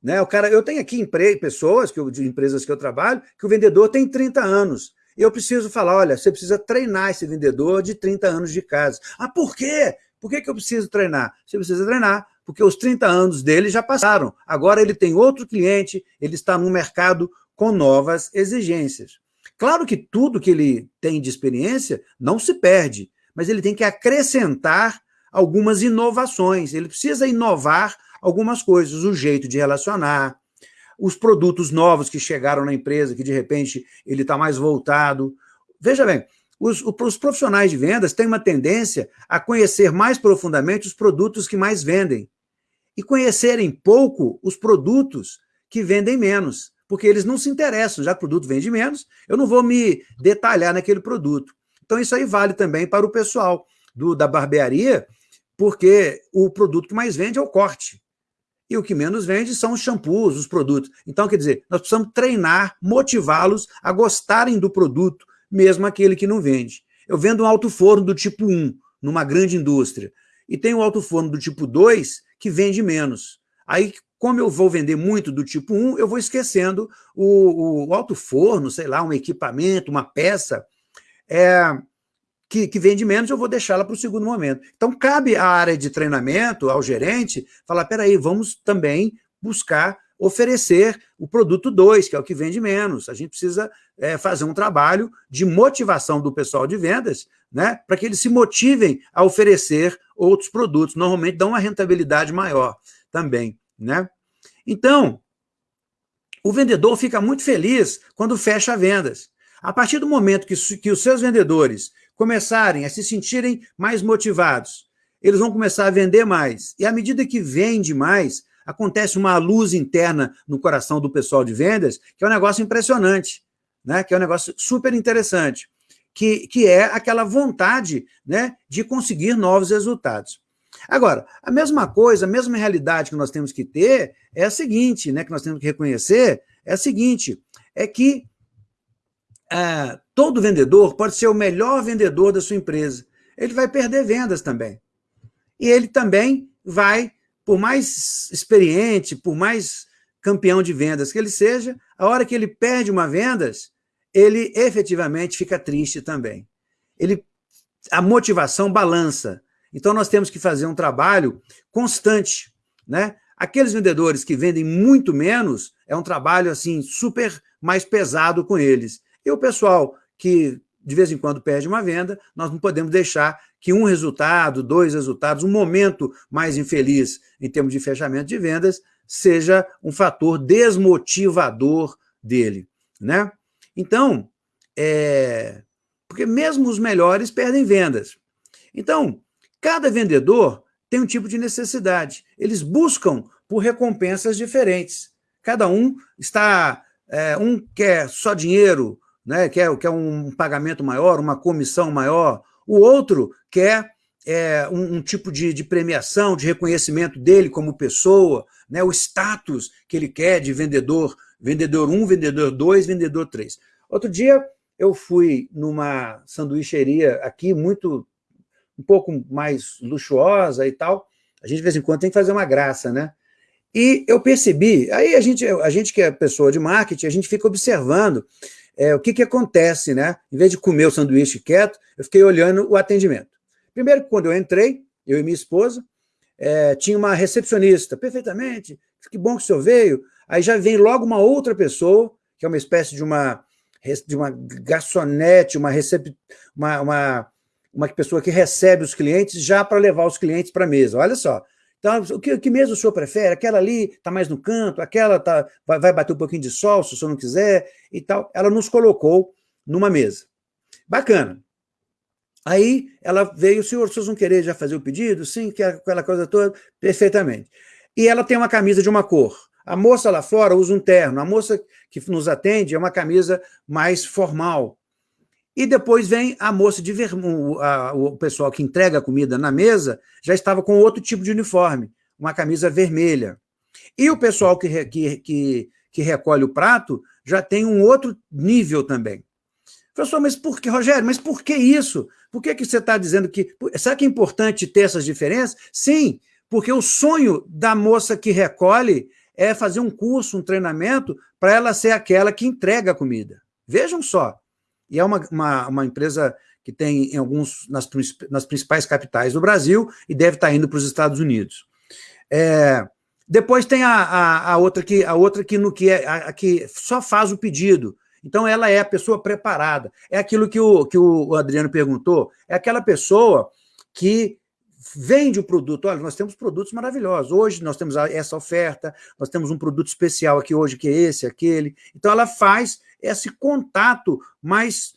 né, o cara, eu tenho aqui pessoas que eu, de empresas que eu trabalho, que o vendedor tem 30 anos. Eu preciso falar, olha, você precisa treinar esse vendedor de 30 anos de casa. Ah, por quê? Por que, que eu preciso treinar? Você precisa treinar, porque os 30 anos dele já passaram. Agora ele tem outro cliente, ele está no mercado com novas exigências. Claro que tudo que ele tem de experiência não se perde, mas ele tem que acrescentar algumas inovações. Ele precisa inovar algumas coisas, o jeito de relacionar, os produtos novos que chegaram na empresa, que de repente ele está mais voltado. Veja bem, os, os, profissionais de vendas têm uma tendência a conhecer mais profundamente os produtos que mais vendem e conhecerem pouco os produtos que vendem menos porque eles não se interessam, já que o produto vende menos, eu não vou me detalhar naquele produto. Então isso aí vale também para o pessoal do, da barbearia, porque o produto que mais vende é o corte. E o que menos vende são os shampoos, os produtos. Então, quer dizer, nós precisamos treinar, motivá-los a gostarem do produto, mesmo aquele que não vende. Eu vendo um alto forno do tipo 1, numa grande indústria, e tem um alto forno do tipo 2, que vende menos. Aí, como eu vou vender muito do tipo 1, eu vou esquecendo o, o alto forno, sei lá, um equipamento, uma peça é, que, que vende menos, eu vou deixá-la para o segundo momento. Então, cabe à área de treinamento, ao gerente, falar, peraí, vamos também buscar oferecer o produto 2, que é o que vende menos. A gente precisa é, fazer um trabalho de motivação do pessoal de vendas, né, para que eles se motivem a oferecer outros produtos. Normalmente dão uma rentabilidade maior também. Né? Então, o vendedor fica muito feliz quando fecha vendas. A partir do momento que, que os seus vendedores começarem a se sentirem mais motivados, eles vão começar a vender mais. E à medida que vende mais, acontece uma luz interna no coração do pessoal de vendas, que é um negócio impressionante, né? que é um negócio super interessante, que, que é aquela vontade né, de conseguir novos resultados. Agora, a mesma coisa, a mesma realidade que nós temos que ter é a seguinte, né, que nós temos que reconhecer, é a seguinte, é que é, todo vendedor pode ser o melhor vendedor da sua empresa. Ele vai perder vendas também. E ele também vai, por mais experiente, por mais campeão de vendas que ele seja, a hora que ele perde uma vendas, ele efetivamente fica triste também. Ele, a motivação balança. Então, nós temos que fazer um trabalho constante. Né? Aqueles vendedores que vendem muito menos, é um trabalho assim super mais pesado com eles. E o pessoal que de vez em quando perde uma venda, nós não podemos deixar que um resultado, dois resultados, um momento mais infeliz em termos de fechamento de vendas, seja um fator desmotivador dele. Né? Então, é... porque mesmo os melhores perdem vendas. Então, Cada vendedor tem um tipo de necessidade. Eles buscam por recompensas diferentes. Cada um está... É, um quer só dinheiro, né, quer, quer um pagamento maior, uma comissão maior. O outro quer é, um, um, tipo de, de, premiação, de reconhecimento dele como pessoa, né, o status que ele quer de vendedor, vendedor 1, vendedor 2, vendedor 3. Outro dia eu fui numa sanduicheria aqui, muito um pouco mais luxuosa e tal, a gente de vez em quando tem que fazer uma graça, né? E eu percebi, aí a gente, a gente que é pessoa de marketing, a gente fica observando é, o que, que acontece, né? Em vez de comer o sanduíche quieto, eu fiquei olhando o atendimento. Primeiro, quando eu entrei, eu e minha esposa, é, tinha uma recepcionista, perfeitamente, que bom que o senhor veio. Aí já vem logo uma outra pessoa, que é uma espécie de uma, de uma garçonete, uma, recep, uma, uma, uma pessoa que recebe os clientes já para levar os clientes para a mesa. Olha só, então, o que, que mesa o senhor prefere? Aquela ali está mais no canto, aquela tá, vai, vai, bater um pouquinho de sol, se o senhor não quiser, e tal. Ela nos colocou numa mesa. Bacana. Aí ela veio, senhor, vocês vão querer já fazer o pedido? Sim, que aquela coisa toda, perfeitamente. E ela tem uma camisa de uma cor. A moça lá fora usa um terno, a moça que nos atende é uma camisa mais formal. E depois vem a moça de vermelho, o pessoal que entrega a comida na mesa já estava com outro tipo de uniforme, uma camisa vermelha. E o pessoal que, que, que, que recolhe o prato já tem um outro nível também. Professor, mas por que, Rogério, mas por que isso? Por que, que você está dizendo que... Será que é importante ter essas diferenças? Sim, porque o sonho da moça que recolhe é fazer um curso, um treinamento, para ela ser aquela que entrega a comida. Vejam só. E é uma, uma, uma empresa que tem em alguns, nas, nas principais capitais do Brasil e deve estar indo para os Estados Unidos. É, depois tem a, a, a, outra que, a outra que, no, que, é, a, a, que só faz o pedido. Então, ela é a pessoa preparada. É aquilo que o, que o Adriano perguntou, é aquela pessoa que vende o produto. Olha, nós temos produtos maravilhosos. Hoje nós temos essa oferta, nós temos um produto especial aqui hoje, que é esse, aquele. Então, ela faz esse contato mais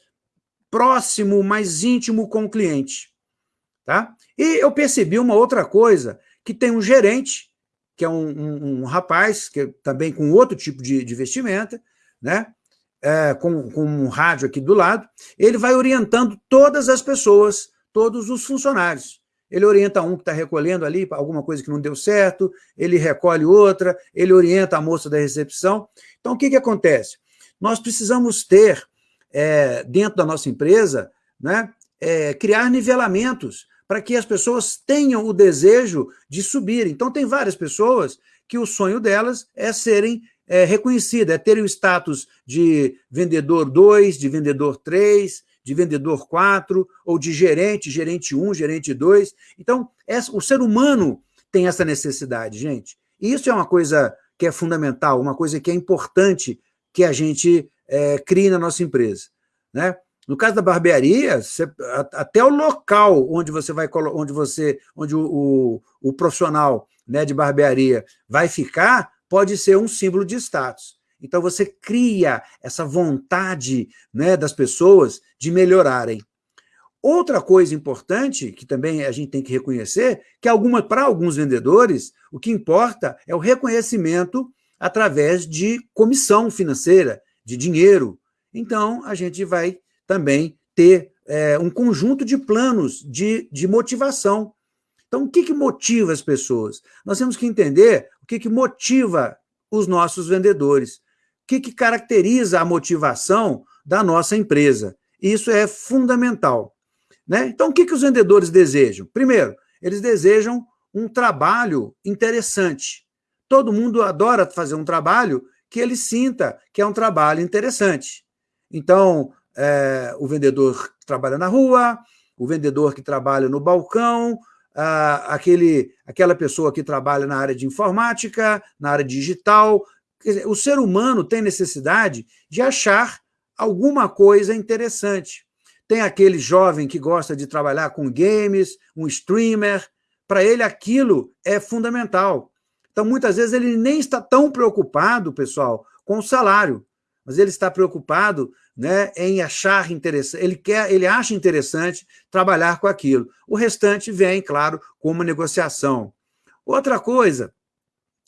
próximo, mais íntimo com o cliente. Tá? E eu percebi uma outra coisa, que tem um gerente, que é um, um, um rapaz, que é também com outro tipo de, de vestimenta, né? É, com, com um rádio aqui do lado, ele vai orientando todas as pessoas, todos os funcionários. Ele orienta um que está recolhendo ali alguma coisa que não deu certo, ele recolhe outra, ele orienta a moça da recepção. Então, o que, que acontece? Nós precisamos ter, é, dentro da nossa empresa, né, é, criar nivelamentos para que as pessoas tenham o desejo de subir. Então, tem várias pessoas que o sonho delas é serem é, reconhecidas, é terem o status de vendedor 2, de vendedor 3, de vendedor 4, ou de gerente, gerente 1, gerente 2. Então, o ser humano tem essa necessidade, gente. E isso é uma coisa que é fundamental, uma coisa que é importante que a gente é, crie na nossa empresa. Né? No caso da barbearia, você, até o local onde você vai onde você, onde o, o, o, profissional né, de barbearia vai ficar, pode ser um símbolo de status. Então você cria essa vontade né, das pessoas de melhorarem. Outra coisa importante, que também a gente tem que reconhecer, que para alguns vendedores, o que importa é o reconhecimento através de comissão financeira, de dinheiro. Então, a gente vai também ter é, um conjunto de planos de, de motivação. Então, o que, que motiva as pessoas? Nós temos que entender o que, que motiva os nossos vendedores, o que, que caracteriza a motivação da nossa empresa. Isso é fundamental. Né? Então, o que, que os vendedores desejam? Primeiro, eles desejam um trabalho interessante. Todo mundo adora fazer um trabalho que ele sinta que é um trabalho interessante. Então, é, o vendedor que trabalha na rua, o vendedor que trabalha no balcão, aquele, aquela pessoa que trabalha na área de informática, na área digital. Dizer, o ser humano tem necessidade de achar alguma coisa interessante. Tem aquele jovem que gosta de trabalhar com games, um streamer, para ele aquilo é fundamental. Então, muitas vezes, ele nem está tão preocupado, pessoal, com o salário, mas ele está preocupado né, em achar interessante, ele, quer, ele acha interessante trabalhar com aquilo. O restante vem, claro, com uma negociação. Outra coisa,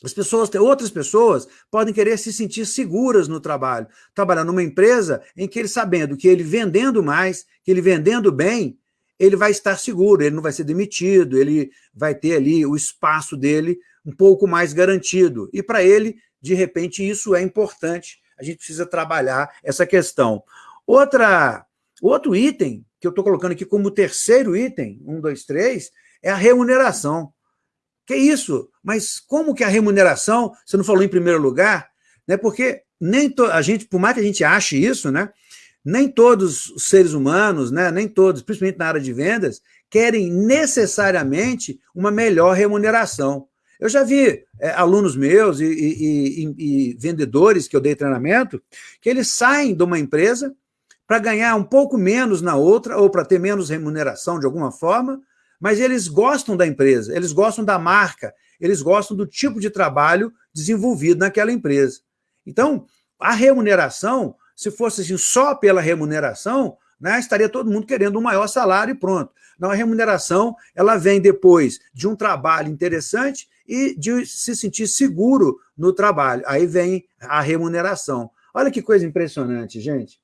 as pessoas, outras pessoas podem querer se sentir seguras no trabalho, trabalhar numa empresa em que ele sabendo que ele vendendo mais, que ele vendendo bem, ele vai estar seguro, ele não vai ser demitido, ele vai ter ali o espaço dele um pouco mais garantido. E para ele, de repente, isso é importante. A gente precisa trabalhar essa questão. Outra, outro item, que eu estou colocando aqui como terceiro item, um, dois, três, é a remuneração. Que isso? Mas como que a remuneração, você não falou em primeiro lugar, né? porque nem a gente, por mais que a gente ache isso, né? nem todos os seres humanos, né? nem todos, principalmente na área de vendas, querem necessariamente uma melhor remuneração. Eu já vi é, alunos meus e, e, e, e, vendedores que eu dei treinamento, que eles saem de uma empresa para ganhar um pouco menos na outra, ou para ter menos remuneração de alguma forma, mas eles gostam da empresa, eles gostam da marca, eles gostam do tipo de trabalho desenvolvido naquela empresa. Então, a remuneração, se fosse assim, só pela remuneração, né, estaria todo mundo querendo um maior salário e pronto. Não, a remuneração ela vem depois de um trabalho interessante e de se sentir seguro no trabalho. Aí vem a remuneração. Olha que coisa impressionante, gente.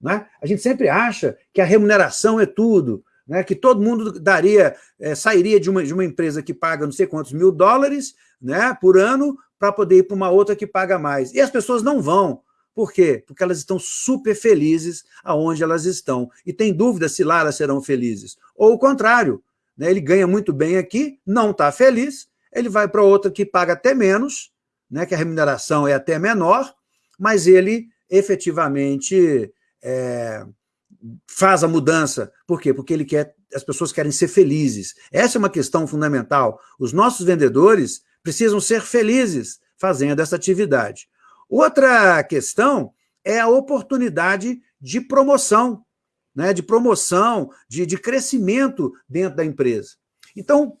Né? A gente sempre acha que a remuneração é tudo, né? que todo mundo daria, é, sairia de uma, de uma empresa que paga não sei quantos mil dólares né, por ano para poder ir para uma outra que paga mais. E as pessoas não vão. Por quê? Porque elas estão super felizes aonde elas estão. E tem dúvida se lá elas serão felizes. Ou o contrário, né? ele ganha muito bem aqui, não está feliz, ele vai para outra que paga até menos, né? que a remuneração é até menor, mas ele efetivamente é, faz a mudança. Por quê? Porque ele quer, as pessoas querem ser felizes. Essa é uma questão fundamental. Os nossos vendedores precisam ser felizes fazendo essa atividade. Outra questão é a oportunidade de promoção, né, de promoção, de, de crescimento dentro da empresa. Então,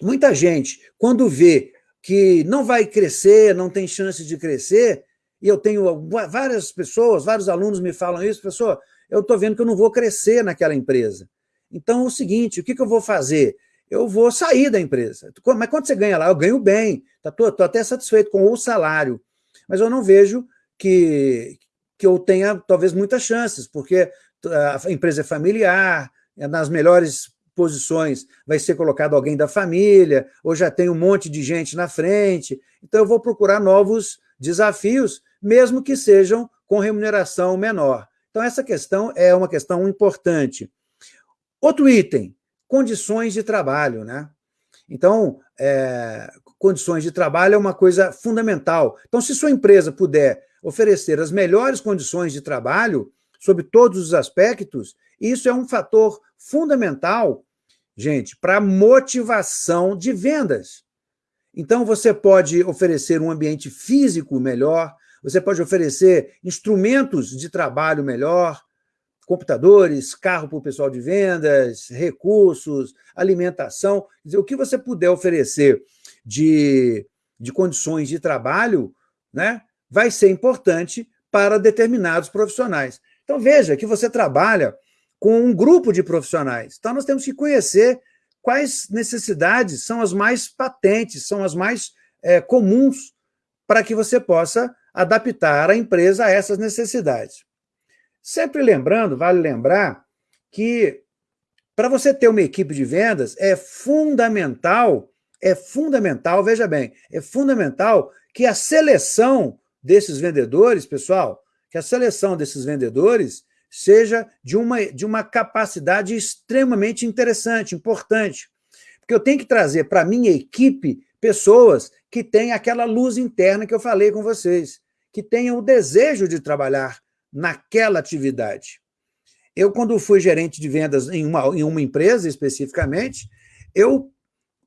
muita gente, quando vê que não vai crescer, não tem chance de crescer, e eu tenho várias pessoas, vários alunos me falam isso, professor, eu estou vendo que eu não vou crescer naquela empresa. Então, é o seguinte, o que, que eu vou fazer? Eu vou sair da empresa. Mas quanto você ganha lá? Eu ganho bem, estou tá, até satisfeito com o salário mas eu não vejo que, que eu tenha, talvez, muitas chances, porque a empresa é familiar, é nas melhores posições vai ser colocado alguém da família, ou já tem um monte de gente na frente, então eu vou procurar novos desafios, mesmo que sejam com remuneração menor. Então essa questão é uma questão importante. Outro item, condições de trabalho. Né? Então, é, condições de trabalho é uma coisa fundamental. Então, se sua empresa puder oferecer as melhores condições de trabalho, sob todos os aspectos, isso é um fator fundamental, gente, para motivação de vendas. Então, você pode oferecer um ambiente físico melhor, você pode oferecer instrumentos de trabalho melhor, computadores, carro para o pessoal de vendas, recursos, alimentação. Dizer, o que você puder oferecer de, de condições de trabalho né, vai ser importante para determinados profissionais. Então, veja que você trabalha com um grupo de profissionais. Então, nós temos que conhecer quais necessidades são as mais patentes, são as mais é, comuns, para que você possa adaptar a empresa a essas necessidades. Sempre lembrando, vale lembrar, que para você ter uma equipe de vendas, é fundamental, é fundamental, veja bem, é fundamental que a seleção desses vendedores, pessoal, que a seleção desses vendedores seja de uma, de uma capacidade extremamente interessante, importante. Porque eu tenho que trazer para a minha equipe pessoas que têm aquela luz interna que eu falei com vocês, que tenham o desejo de trabalhar naquela atividade. Eu, quando fui gerente de vendas em uma, em uma empresa especificamente, eu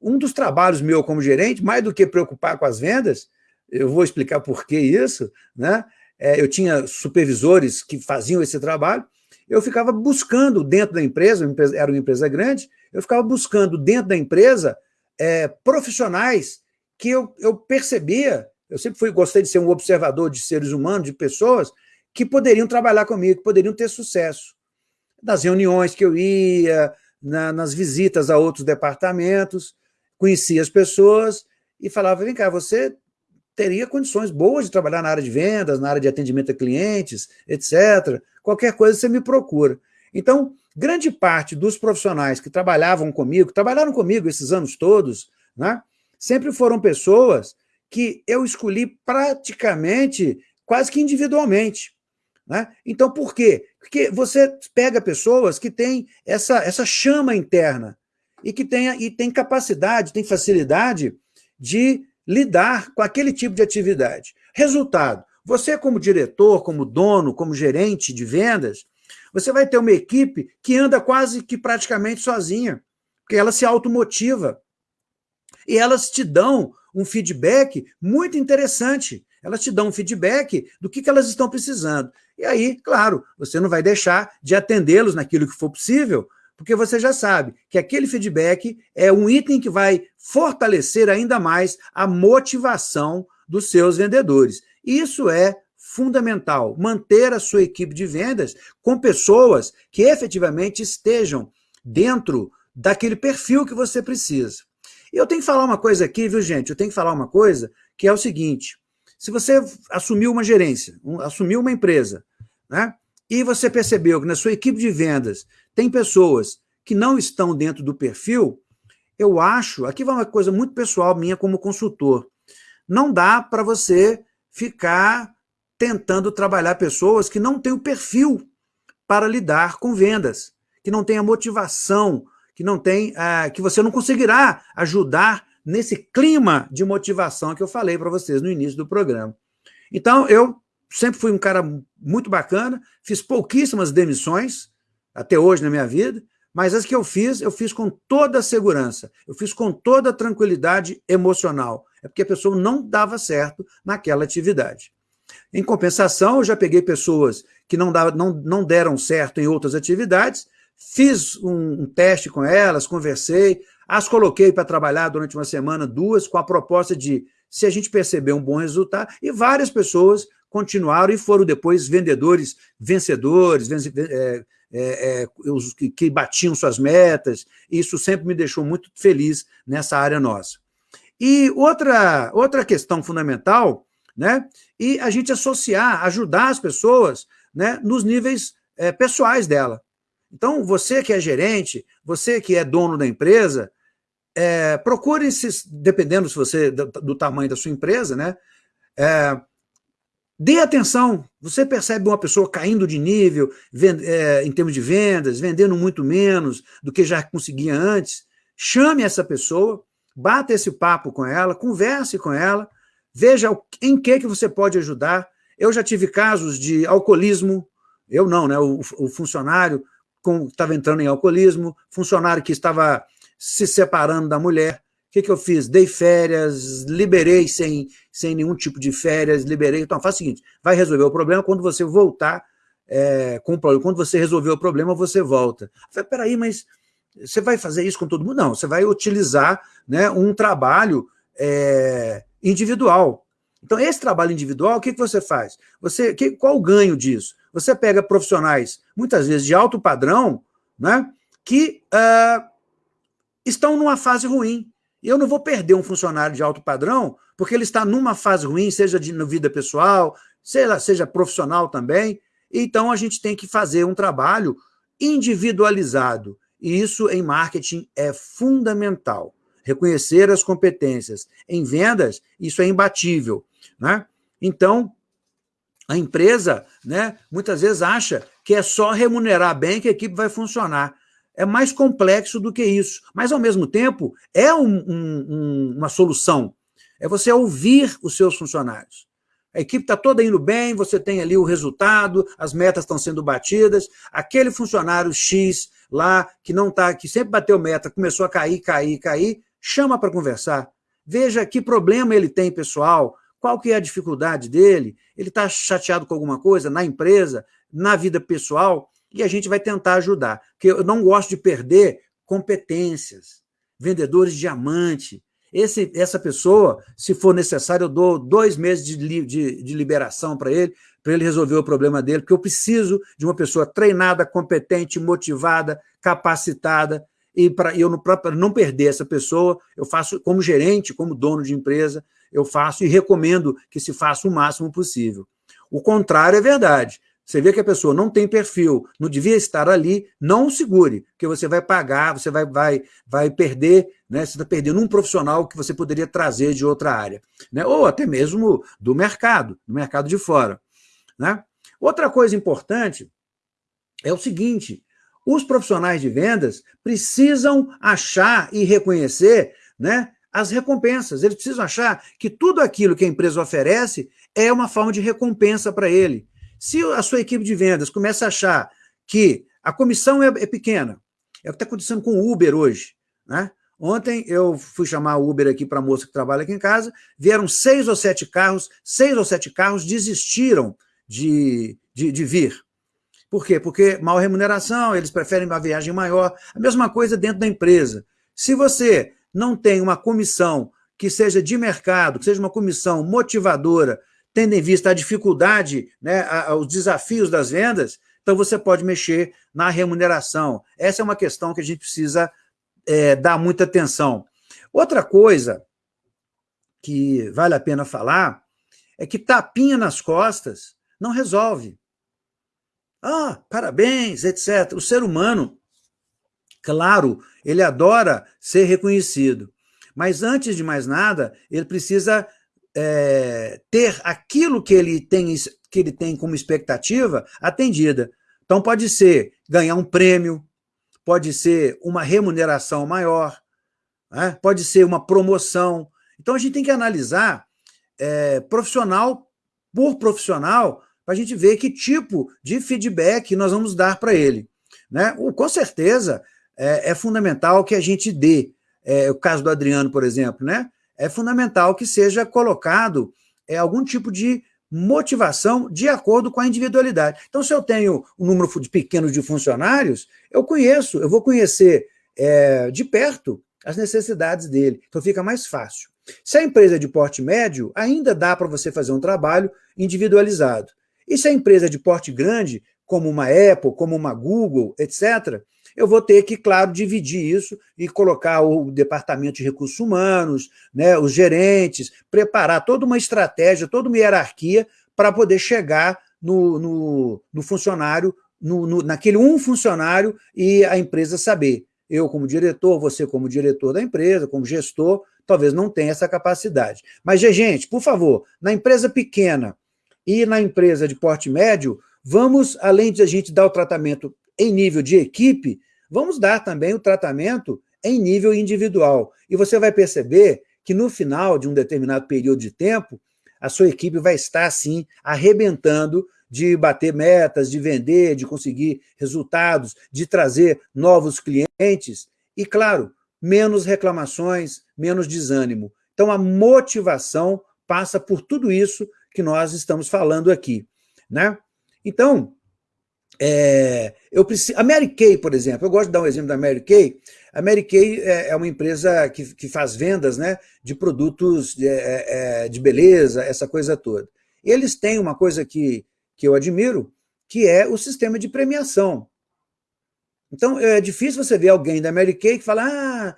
um dos trabalhos meu como gerente, mais do que preocupar com as vendas, eu vou explicar por que isso, né? É, eu tinha supervisores que faziam esse trabalho, eu ficava buscando dentro da empresa, era uma empresa grande, eu ficava buscando dentro da empresa é, profissionais que eu, eu percebia, eu sempre fui, gostei de ser um observador de seres humanos, de pessoas, que poderiam trabalhar comigo, que poderiam ter sucesso. Nas reuniões que eu ia, na, nas visitas a outros departamentos, conhecia as pessoas e falava, vem cá, você teria condições boas de trabalhar na área de vendas, na área de atendimento a clientes, etc. Qualquer coisa você me procura. Então, grande parte dos profissionais que trabalhavam comigo, trabalharam comigo esses anos todos, né, sempre foram pessoas que eu escolhi praticamente quase que individualmente. Né? Então, por quê? Porque você pega pessoas que têm essa, essa chama interna e que tem, e tem capacidade, tem facilidade de lidar com aquele tipo de atividade. Resultado, você como diretor, como dono, como gerente de vendas, você vai ter uma equipe que anda quase que praticamente sozinha. porque ela se automotiva. E elas te dão um feedback muito interessante. Elas te dão um feedback do que, que elas estão precisando. E aí, claro, você não vai deixar de atendê-los naquilo que for possível, porque você já sabe que aquele feedback é um item que vai fortalecer ainda mais a motivação dos seus vendedores. Isso é fundamental, manter a sua equipe de vendas com pessoas que efetivamente estejam dentro daquele perfil que você precisa. E eu tenho que falar uma coisa aqui, viu, gente? Eu tenho que falar uma coisa que é o seguinte: se você assumiu uma gerência, um, assumiu uma empresa, né? E você percebeu que na sua equipe de vendas tem pessoas que não estão dentro do perfil, eu acho, aqui vai uma coisa muito pessoal minha como consultor, não dá para você ficar tentando trabalhar pessoas que não têm o perfil para lidar com vendas, que não têm a motivação, que não tem, ah, que você não conseguirá ajudar nesse clima de motivação que eu falei para vocês no início do programa. Então, eu sempre fui um cara muito bacana, fiz pouquíssimas demissões, até hoje na minha vida, mas as que eu fiz, eu fiz com toda a segurança, eu fiz com toda a tranquilidade emocional. É porque a pessoa não dava certo naquela atividade. Em compensação, eu já peguei pessoas que não, dava, não, não deram certo em outras atividades, fiz um, um teste com elas, conversei, as coloquei para trabalhar durante uma semana, duas, com a proposta de, se a gente perceber um bom resultado, e várias pessoas continuaram e foram depois vendedores vencedores, é, é, é, os que, que batiam suas metas, isso sempre me deixou muito feliz nessa área nossa. E outra, outra questão fundamental, né, e a gente associar, ajudar as pessoas né, nos níveis é, pessoais dela. Então, você que é gerente, você que é dono da empresa, é, procure, se, dependendo se você do, do, tamanho da sua empresa, né, é, Dê atenção, você percebe uma pessoa caindo de nível vend, é, em termos de vendas, vendendo muito menos do que já conseguia antes, chame essa pessoa, bata esse papo com ela, converse com ela, veja em que, que você pode ajudar. Eu já tive casos de alcoolismo, eu não, né? O, o funcionário estava entrando em alcoolismo, funcionário que estava se separando da mulher, que, que eu fiz? Dei férias, liberei sem, sem nenhum tipo de férias, liberei. Então, faz o seguinte, vai resolver o problema quando você voltar é, com o problema. Quando você resolver o problema, você volta. Falei, peraí, mas você vai fazer isso com todo mundo? Não, você vai utilizar né, um trabalho é, individual. Então, esse trabalho individual, o que, que você faz? Você, que, qual o ganho disso? Você pega profissionais, muitas vezes de alto padrão, né, que uh, estão numa fase ruim. Eu não vou perder um funcionário de alto padrão porque ele está numa fase ruim, seja de vida pessoal, seja, seja profissional também. Então, a gente tem que fazer um trabalho individualizado. E isso, em marketing, é fundamental. Reconhecer as competências. Em vendas, isso é imbatível. Né? Então, a empresa né, muitas vezes acha que é só remunerar bem que a equipe vai funcionar é mais complexo do que isso. Mas, ao mesmo tempo, é um, um, uma solução. É você ouvir os seus funcionários. A equipe está toda indo bem, você tem ali o resultado, as metas estão sendo batidas. Aquele funcionário X lá, que não tá, que sempre bateu meta, começou a cair, cair, cair, chama para conversar. Veja que problema ele tem, pessoal, qual que é a dificuldade dele, ele está chateado com alguma coisa na empresa, na vida pessoal, e a gente vai tentar ajudar. Porque eu não gosto de perder competências, vendedores de diamante. Esse, essa pessoa, se for necessário, eu dou dois meses de, de, de liberação para ele, para ele resolver o problema dele, porque eu preciso de uma pessoa treinada, competente, motivada, capacitada, e para eu não, não perder essa pessoa, eu faço como gerente, como dono de empresa, eu faço e recomendo que se faça o máximo possível. O contrário é verdade. Você vê que a pessoa não tem perfil, não devia estar ali, não segure, porque você vai pagar, você vai, vai, vai perder, né? você está perdendo um profissional que você poderia trazer de outra área, né? ou até mesmo do mercado, do mercado de fora. Né? Outra coisa importante é o seguinte, os profissionais de vendas precisam achar e reconhecer né, as recompensas, eles precisam achar que tudo aquilo que a empresa oferece é uma forma de recompensa para ele. Se a sua equipe de vendas começa a achar que a comissão é, é pequena, é o que está acontecendo com o Uber hoje. Né? Ontem eu fui chamar o Uber aqui para a moça que trabalha aqui em casa, vieram seis ou sete carros, seis ou sete carros desistiram de, de, de vir. Por quê? Porque mal remuneração, eles preferem uma viagem maior. A mesma coisa dentro da empresa. Se você não tem uma comissão que seja de mercado, que seja uma comissão motivadora, tendo em vista a dificuldade, né, os desafios das vendas, então você pode mexer na remuneração. Essa é uma questão que a gente precisa é, dar muita atenção. Outra coisa que vale a pena falar é que tapinha nas costas não resolve. Ah, parabéns, etc. O ser humano, claro, ele adora ser reconhecido, mas antes de mais nada, ele precisa é, ter aquilo que ele, tem, que ele tem como expectativa atendida. Então pode ser ganhar um prêmio, pode ser uma remuneração maior, né? pode ser uma promoção. Então a gente tem que analisar é, profissional por profissional para a gente ver que tipo de feedback nós vamos dar para ele. Né? Com certeza é, é, fundamental que a gente dê, é, o caso do Adriano, por exemplo, né? É fundamental que seja colocado é, algum tipo de motivação de acordo com a individualidade. Então, se eu tenho um número pequeno de funcionários, eu conheço, eu vou conhecer é, de perto as necessidades dele, então fica mais fácil. Se a empresa é de porte médio, ainda dá para você fazer um trabalho individualizado. E se a empresa é de porte grande, como uma Apple, como uma Google, etc., eu vou ter que, claro, dividir isso e colocar o departamento de recursos humanos, né, os gerentes, preparar toda uma estratégia, toda uma hierarquia para poder chegar no, no, no funcionário, no, no, naquele um funcionário e a empresa saber. Eu, como diretor, você, como diretor da empresa, como gestor, talvez não tenha essa capacidade. Mas, gente, por favor, na empresa pequena e na empresa de porte médio, vamos, além de a gente dar o tratamento em nível de equipe, vamos dar também o tratamento em nível individual. E você vai perceber que no final de um determinado período de tempo, a sua equipe vai estar, assim, arrebentando de bater metas, de vender, de conseguir resultados, de trazer novos clientes e, claro, menos reclamações, menos desânimo. Então, a motivação passa por tudo isso que nós estamos falando aqui. Né? Então, é, eu preciso, a Mary Kay, por exemplo, eu gosto de dar um exemplo da Mary Kay. A Mary Kay é, é uma empresa que, que faz vendas né, de produtos de, é, é, de beleza, essa coisa toda. E eles têm uma coisa que, que eu admiro, que é o sistema de premiação. Então, é difícil você ver alguém da Mary Kay que fala, ah,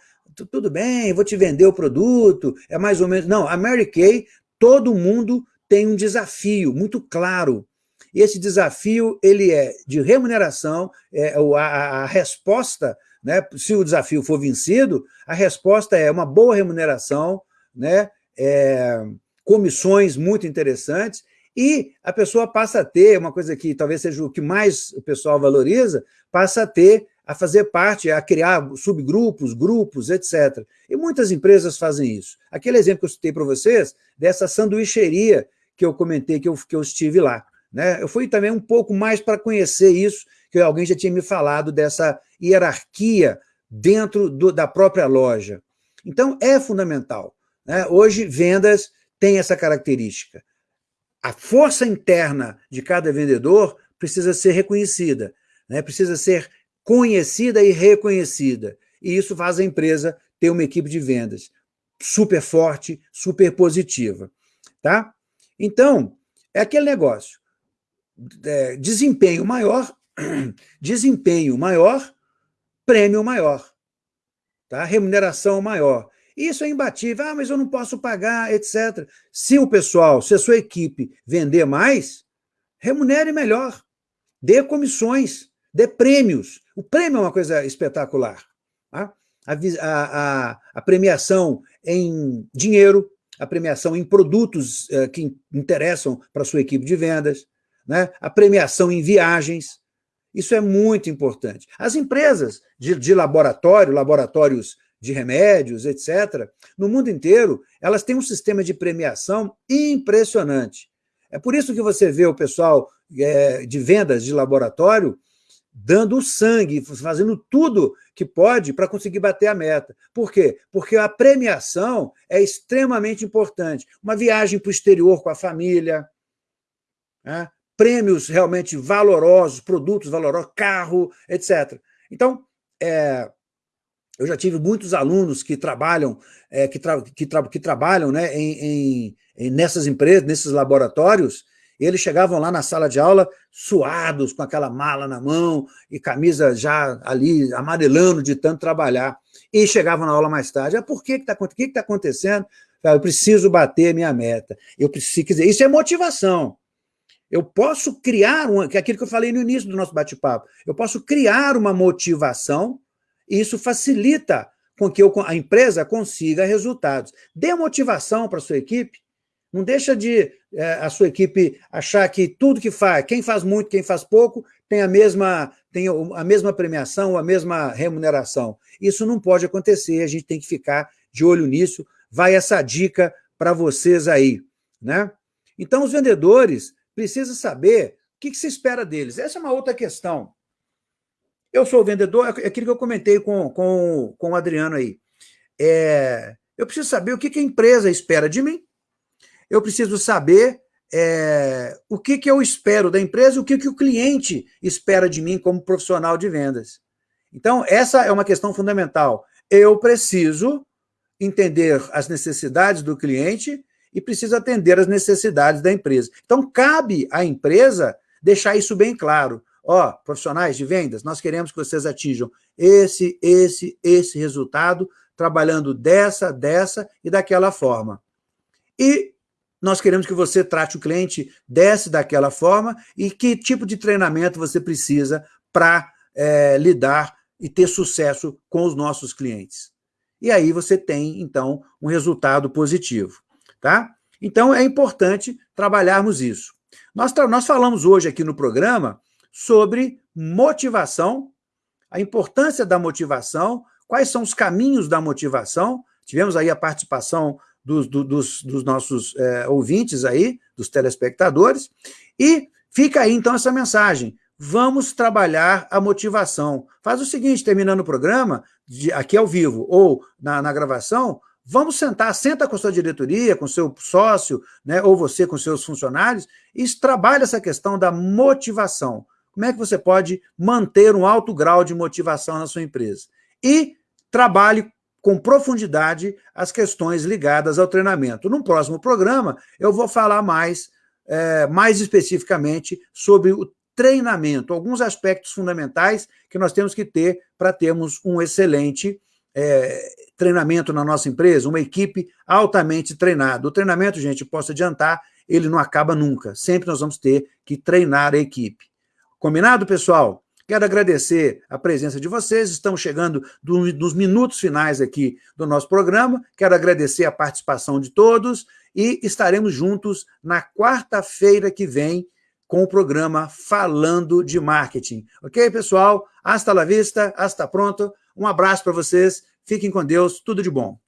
tudo bem, vou te vender o produto, é mais ou menos... Não, a Mary Kay, todo mundo tem um desafio muito claro e esse desafio ele é de remuneração, é, a, a resposta, né, se o desafio for vencido, a resposta é uma boa remuneração, né, é, comissões muito interessantes, e a pessoa passa a ter, uma coisa que talvez seja o que mais o pessoal valoriza, passa a ter, a fazer parte, a criar subgrupos, grupos, etc. E muitas empresas fazem isso. Aquele exemplo que eu citei para vocês, dessa sanduicheria que eu comentei que eu, que eu estive lá. Né? Eu fui também um pouco mais para conhecer isso, que alguém já tinha me falado dessa hierarquia dentro do, da própria loja. Então, é fundamental. Né? Hoje, vendas têm essa característica. A força interna de cada vendedor precisa ser reconhecida, né? precisa ser conhecida e reconhecida. E isso faz a empresa ter uma equipe de vendas super forte, super positiva. Tá? Então, é aquele negócio é, desempenho maior, desempenho maior, prêmio maior, tá? remuneração maior. Isso é imbatível. Ah, mas eu não posso pagar, etc. Se o pessoal, se a sua equipe vender mais, remunere melhor. Dê comissões, dê prêmios. O prêmio é uma coisa espetacular. Tá? A, a, a, premiação em dinheiro, a premiação em produtos uh, que interessam para a sua equipe de vendas, né? a premiação em viagens, isso é muito importante. As empresas de, de laboratório, laboratórios de remédios, etc., no mundo inteiro, elas têm um sistema de premiação impressionante. É por isso que você vê o pessoal é, de vendas de laboratório dando sangue, fazendo tudo que pode para conseguir bater a meta. Por quê? Porque a premiação é extremamente importante. Uma viagem para o exterior com a família, né? Prêmios realmente valorosos, produtos valorosos, carro, etc. Então, é, eu já tive muitos alunos que trabalham, é, que, tra que, tra que, trabalham né, em, em, nessas empresas, nesses laboratórios, eles chegavam lá na sala de aula suados, com aquela mala na mão e camisa já ali amarelando de tanto trabalhar. E chegavam na aula mais tarde. Ah, por que está que tá acontecendo? Eu preciso bater minha meta. Eu preciso, quer dizer, isso é motivação. Eu posso criar, um, que é aquilo que eu falei no início do nosso bate-papo, eu posso criar uma motivação e isso facilita com que eu, a empresa consiga resultados. Dê motivação para a sua equipe, não deixa de é, a sua equipe achar que tudo que faz, quem faz muito, quem faz pouco, tem a mesma, tem a mesma premiação, a mesma remuneração. Isso não pode acontecer, a gente tem que ficar de olho nisso. Vai essa dica para vocês aí. Né? Então, os vendedores precisam saber o que, se espera deles. Essa é uma outra questão. Eu sou vendedor, é aquilo que eu comentei com, com, com o Adriano aí. É, eu preciso saber o que, que a empresa espera de mim, eu preciso saber é, o que, que eu espero da empresa, o que, que o cliente espera de mim como profissional de vendas. Então, essa é uma questão fundamental. Eu preciso entender as necessidades do cliente e preciso atender as necessidades da empresa. Então, cabe à empresa deixar isso bem claro. Ó, profissionais de vendas, nós queremos que vocês atinjam esse, esse, esse resultado, trabalhando dessa, dessa e daquela forma. E nós queremos que você trate o cliente dessa daquela forma e que tipo de treinamento você precisa para é, lidar e ter sucesso com os nossos clientes. E aí você tem, então, um resultado positivo. Tá? Então, é importante trabalharmos isso. Nós, nós falamos hoje aqui no programa sobre motivação, a importância da motivação, quais são os caminhos da motivação. Tivemos aí a participação dos, dos, dos nossos é, ouvintes aí, dos telespectadores, e fica aí então essa mensagem. Vamos trabalhar a motivação. Faz o seguinte, terminando o programa, de, aqui ao vivo ou na, na gravação, vamos sentar, senta com sua diretoria, com seu sócio, né, ou você com seus funcionários, e trabalha essa questão da motivação. Como é que você pode manter um alto grau de motivação na sua empresa? E trabalhe com profundidade as questões ligadas ao treinamento. No próximo programa, eu vou falar mais, é, mais especificamente sobre o treinamento, alguns aspectos fundamentais que nós temos que ter para termos um excelente é, treinamento na nossa empresa, uma equipe altamente treinada. O treinamento, gente, posso adiantar, ele não acaba nunca. Sempre nós vamos ter que treinar a equipe. Combinado, pessoal? Quero agradecer a presença de vocês, estamos chegando do, nos minutos finais aqui do nosso programa, quero agradecer a participação de todos e estaremos juntos na quarta-feira que vem com o programa Falando de Marketing. Ok, pessoal? Hasta la vista, hasta pronto. Um abraço para vocês, fiquem com Deus, tudo de bom.